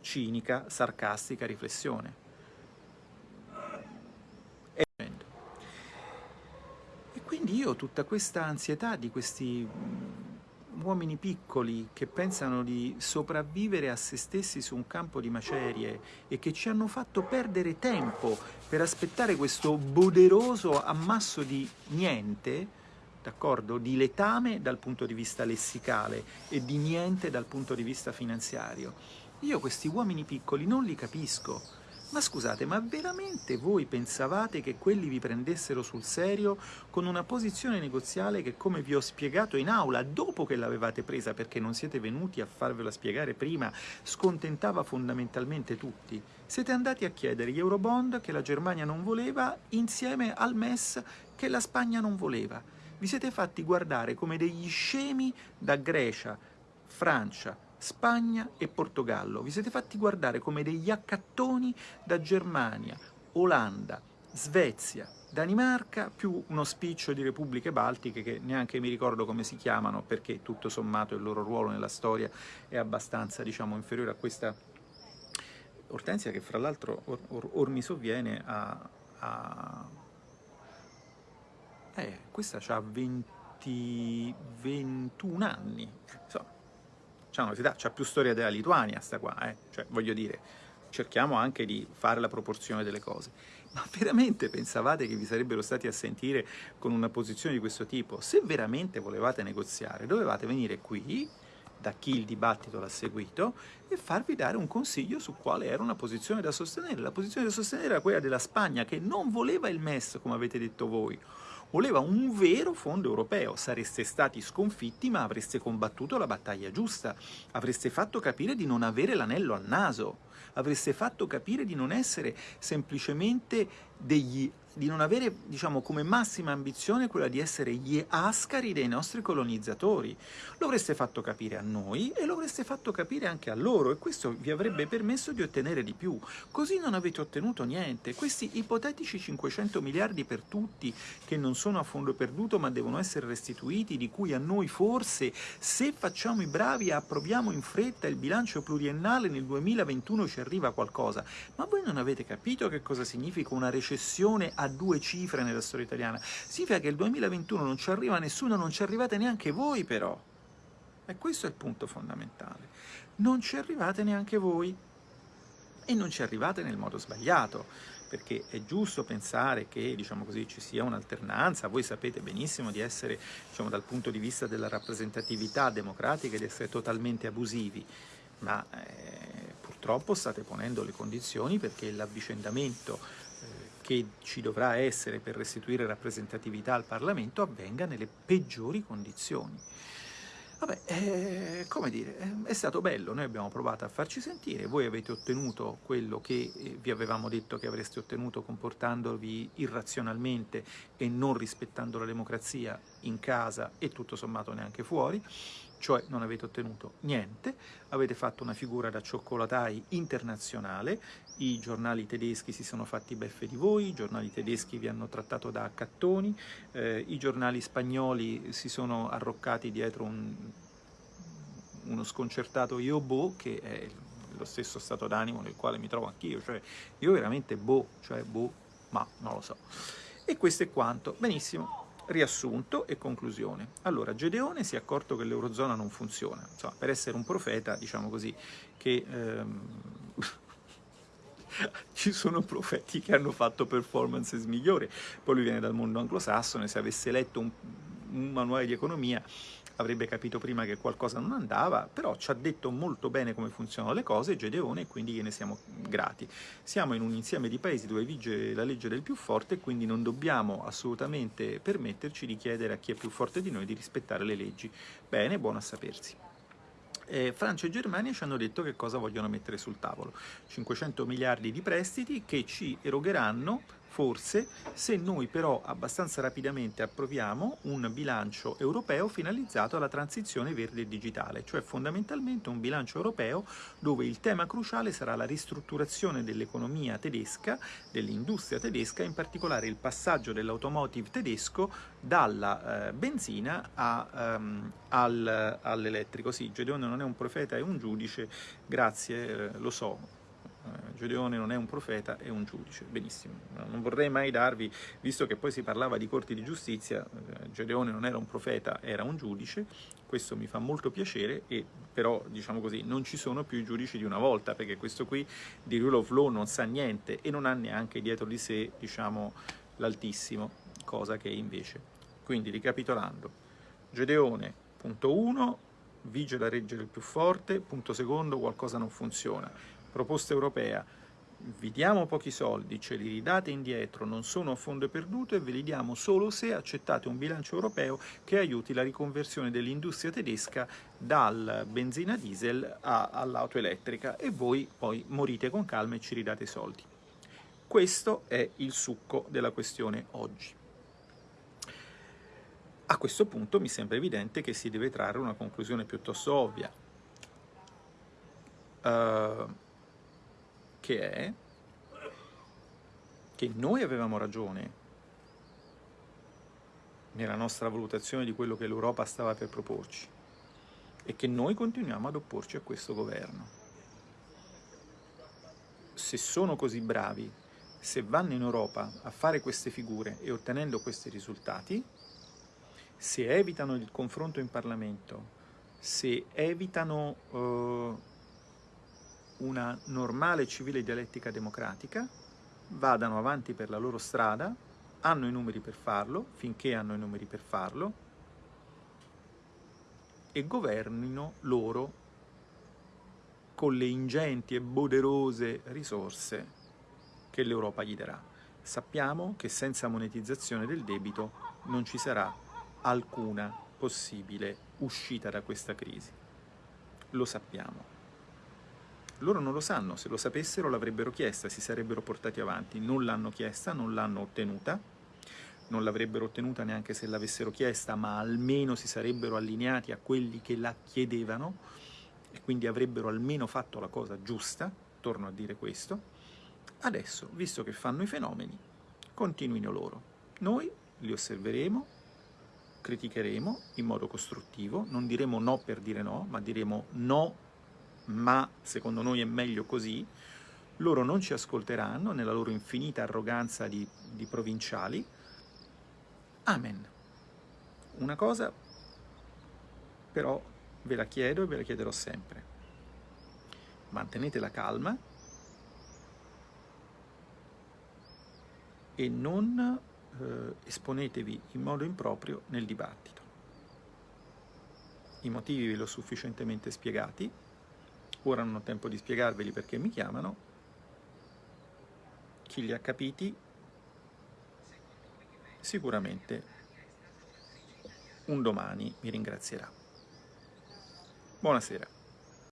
cinica, sarcastica riflessione. E quindi io tutta questa ansietà di questi mm, uomini piccoli che pensano di sopravvivere a se stessi su un campo di macerie e che ci hanno fatto perdere tempo per aspettare questo poderoso ammasso di niente, d'accordo? Di letame dal punto di vista lessicale e di niente dal punto di vista finanziario. Io questi uomini piccoli non li capisco. Ma scusate, ma veramente voi pensavate che quelli vi prendessero sul serio con una posizione negoziale che, come vi ho spiegato in aula, dopo che l'avevate presa perché non siete venuti a farvela spiegare prima, scontentava fondamentalmente tutti? Siete andati a chiedere gli Eurobond che la Germania non voleva insieme al MES che la Spagna non voleva vi siete fatti guardare come degli scemi da Grecia, Francia, Spagna e Portogallo. Vi siete fatti guardare come degli accattoni da Germania, Olanda, Svezia, Danimarca, più uno spiccio di repubbliche baltiche che neanche mi ricordo come si chiamano perché tutto sommato il loro ruolo nella storia è abbastanza diciamo, inferiore a questa Ortensia che fra l'altro or, or, or, mi sovviene a... a... Eh, questa ha 20, 21 anni, insomma, c'ha più storia della Lituania sta qua, eh? cioè voglio dire, cerchiamo anche di fare la proporzione delle cose. Ma veramente pensavate che vi sarebbero stati a sentire con una posizione di questo tipo? Se veramente volevate negoziare, dovevate venire qui, da chi il dibattito l'ha seguito, e farvi dare un consiglio su quale era una posizione da sostenere. La posizione da sostenere era quella della Spagna, che non voleva il MES, come avete detto voi, voleva un vero fondo europeo. Sareste stati sconfitti, ma avreste combattuto la battaglia giusta. Avreste fatto capire di non avere l'anello al naso avreste fatto capire di non essere semplicemente degli di non avere diciamo, come massima ambizione quella di essere gli ascari dei nostri colonizzatori. Lo avreste fatto capire a noi e lo avreste fatto capire anche a loro e questo vi avrebbe permesso di ottenere di più. Così non avete ottenuto niente. Questi ipotetici 500 miliardi per tutti che non sono a fondo perduto ma devono essere restituiti, di cui a noi forse, se facciamo i bravi approviamo in fretta il bilancio pluriennale nel 2021 ci arriva qualcosa. Ma voi non avete capito che cosa significa una recessione a due cifre nella storia italiana. Significa che il 2021 non ci arriva nessuno, non ci arrivate neanche voi però. E questo è il punto fondamentale. Non ci arrivate neanche voi. E non ci arrivate nel modo sbagliato, perché è giusto pensare che diciamo così, ci sia un'alternanza, voi sapete benissimo di essere diciamo, dal punto di vista della rappresentatività democratica di essere totalmente abusivi, ma eh, purtroppo state ponendo le condizioni perché l'avvicendamento che ci dovrà essere per restituire rappresentatività al Parlamento avvenga nelle peggiori condizioni. Vabbè, eh, come dire, eh, è stato bello, noi abbiamo provato a farci sentire, voi avete ottenuto quello che eh, vi avevamo detto che avreste ottenuto comportandovi irrazionalmente e non rispettando la democrazia in casa e tutto sommato neanche fuori, cioè non avete ottenuto niente, avete fatto una figura da cioccolatai internazionale, i giornali tedeschi si sono fatti beffe di voi, i giornali tedeschi vi hanno trattato da accattoni, eh, i giornali spagnoli si sono arroccati dietro un, uno sconcertato io boh, che è lo stesso stato d'animo nel quale mi trovo anch'io, cioè io veramente boh, cioè boh, ma non lo so. E questo è quanto. Benissimo, riassunto e conclusione. Allora, Gedeone si è accorto che l'Eurozona non funziona, insomma, per essere un profeta, diciamo così, che ehm, ci sono profeti che hanno fatto performances migliori, poi lui viene dal mondo anglosassone, se avesse letto un, un manuale di economia avrebbe capito prima che qualcosa non andava, però ci ha detto molto bene come funzionano le cose Gedeone e quindi gliene siamo grati. Siamo in un insieme di paesi dove vige la legge del più forte e quindi non dobbiamo assolutamente permetterci di chiedere a chi è più forte di noi di rispettare le leggi. Bene, buono a sapersi. Eh, Francia e Germania ci hanno detto che cosa vogliono mettere sul tavolo. 500 miliardi di prestiti che ci erogheranno forse se noi però abbastanza rapidamente approviamo un bilancio europeo finalizzato alla transizione verde e digitale, cioè fondamentalmente un bilancio europeo dove il tema cruciale sarà la ristrutturazione dell'economia tedesca, dell'industria tedesca, in particolare il passaggio dell'automotive tedesco dalla eh, benzina a, um, al, all'elettrico. Sì, Gedeone non è un profeta, è un giudice, grazie, eh, lo so, Gedeone non è un profeta, è un giudice. Benissimo, non vorrei mai darvi, visto che poi si parlava di corti di giustizia, eh, Gedeone non era un profeta, era un giudice, questo mi fa molto piacere, e però diciamo così, non ci sono più i giudici di una volta, perché questo qui di Rule of Law non sa niente e non ha neanche dietro di sé, diciamo, l'altissimo, cosa che invece. Quindi, ricapitolando, Gedeone, punto 1, vige la regge del più forte, punto secondo, qualcosa non funziona proposta europea, vi diamo pochi soldi, ce li ridate indietro, non sono a fondo perduto e ve li diamo solo se accettate un bilancio europeo che aiuti la riconversione dell'industria tedesca dal benzina diesel all'auto elettrica e voi poi morite con calma e ci ridate i soldi. Questo è il succo della questione oggi. A questo punto mi sembra evidente che si deve trarre una conclusione piuttosto ovvia. Uh, che è che noi avevamo ragione nella nostra valutazione di quello che l'Europa stava per proporci e che noi continuiamo ad opporci a questo governo. Se sono così bravi, se vanno in Europa a fare queste figure e ottenendo questi risultati, se evitano il confronto in Parlamento, se evitano eh, una normale civile dialettica democratica, vadano avanti per la loro strada, hanno i numeri per farlo, finché hanno i numeri per farlo, e governino loro con le ingenti e poderose risorse che l'Europa gli darà. Sappiamo che senza monetizzazione del debito non ci sarà alcuna possibile uscita da questa crisi. Lo sappiamo. Loro non lo sanno, se lo sapessero l'avrebbero chiesta, si sarebbero portati avanti. Non l'hanno chiesta, non l'hanno ottenuta, non l'avrebbero ottenuta neanche se l'avessero chiesta, ma almeno si sarebbero allineati a quelli che la chiedevano e quindi avrebbero almeno fatto la cosa giusta, torno a dire questo. Adesso, visto che fanno i fenomeni, continuino loro. Noi li osserveremo, criticheremo in modo costruttivo, non diremo no per dire no, ma diremo no, ma secondo noi è meglio così, loro non ci ascolteranno nella loro infinita arroganza di, di provinciali. Amen. Una cosa però ve la chiedo e ve la chiederò sempre. Mantenete la calma e non eh, esponetevi in modo improprio nel dibattito. I motivi ve li ho sufficientemente spiegati, ora non ho tempo di spiegarveli perché mi chiamano, chi li ha capiti sicuramente un domani mi ringrazierà. Buonasera.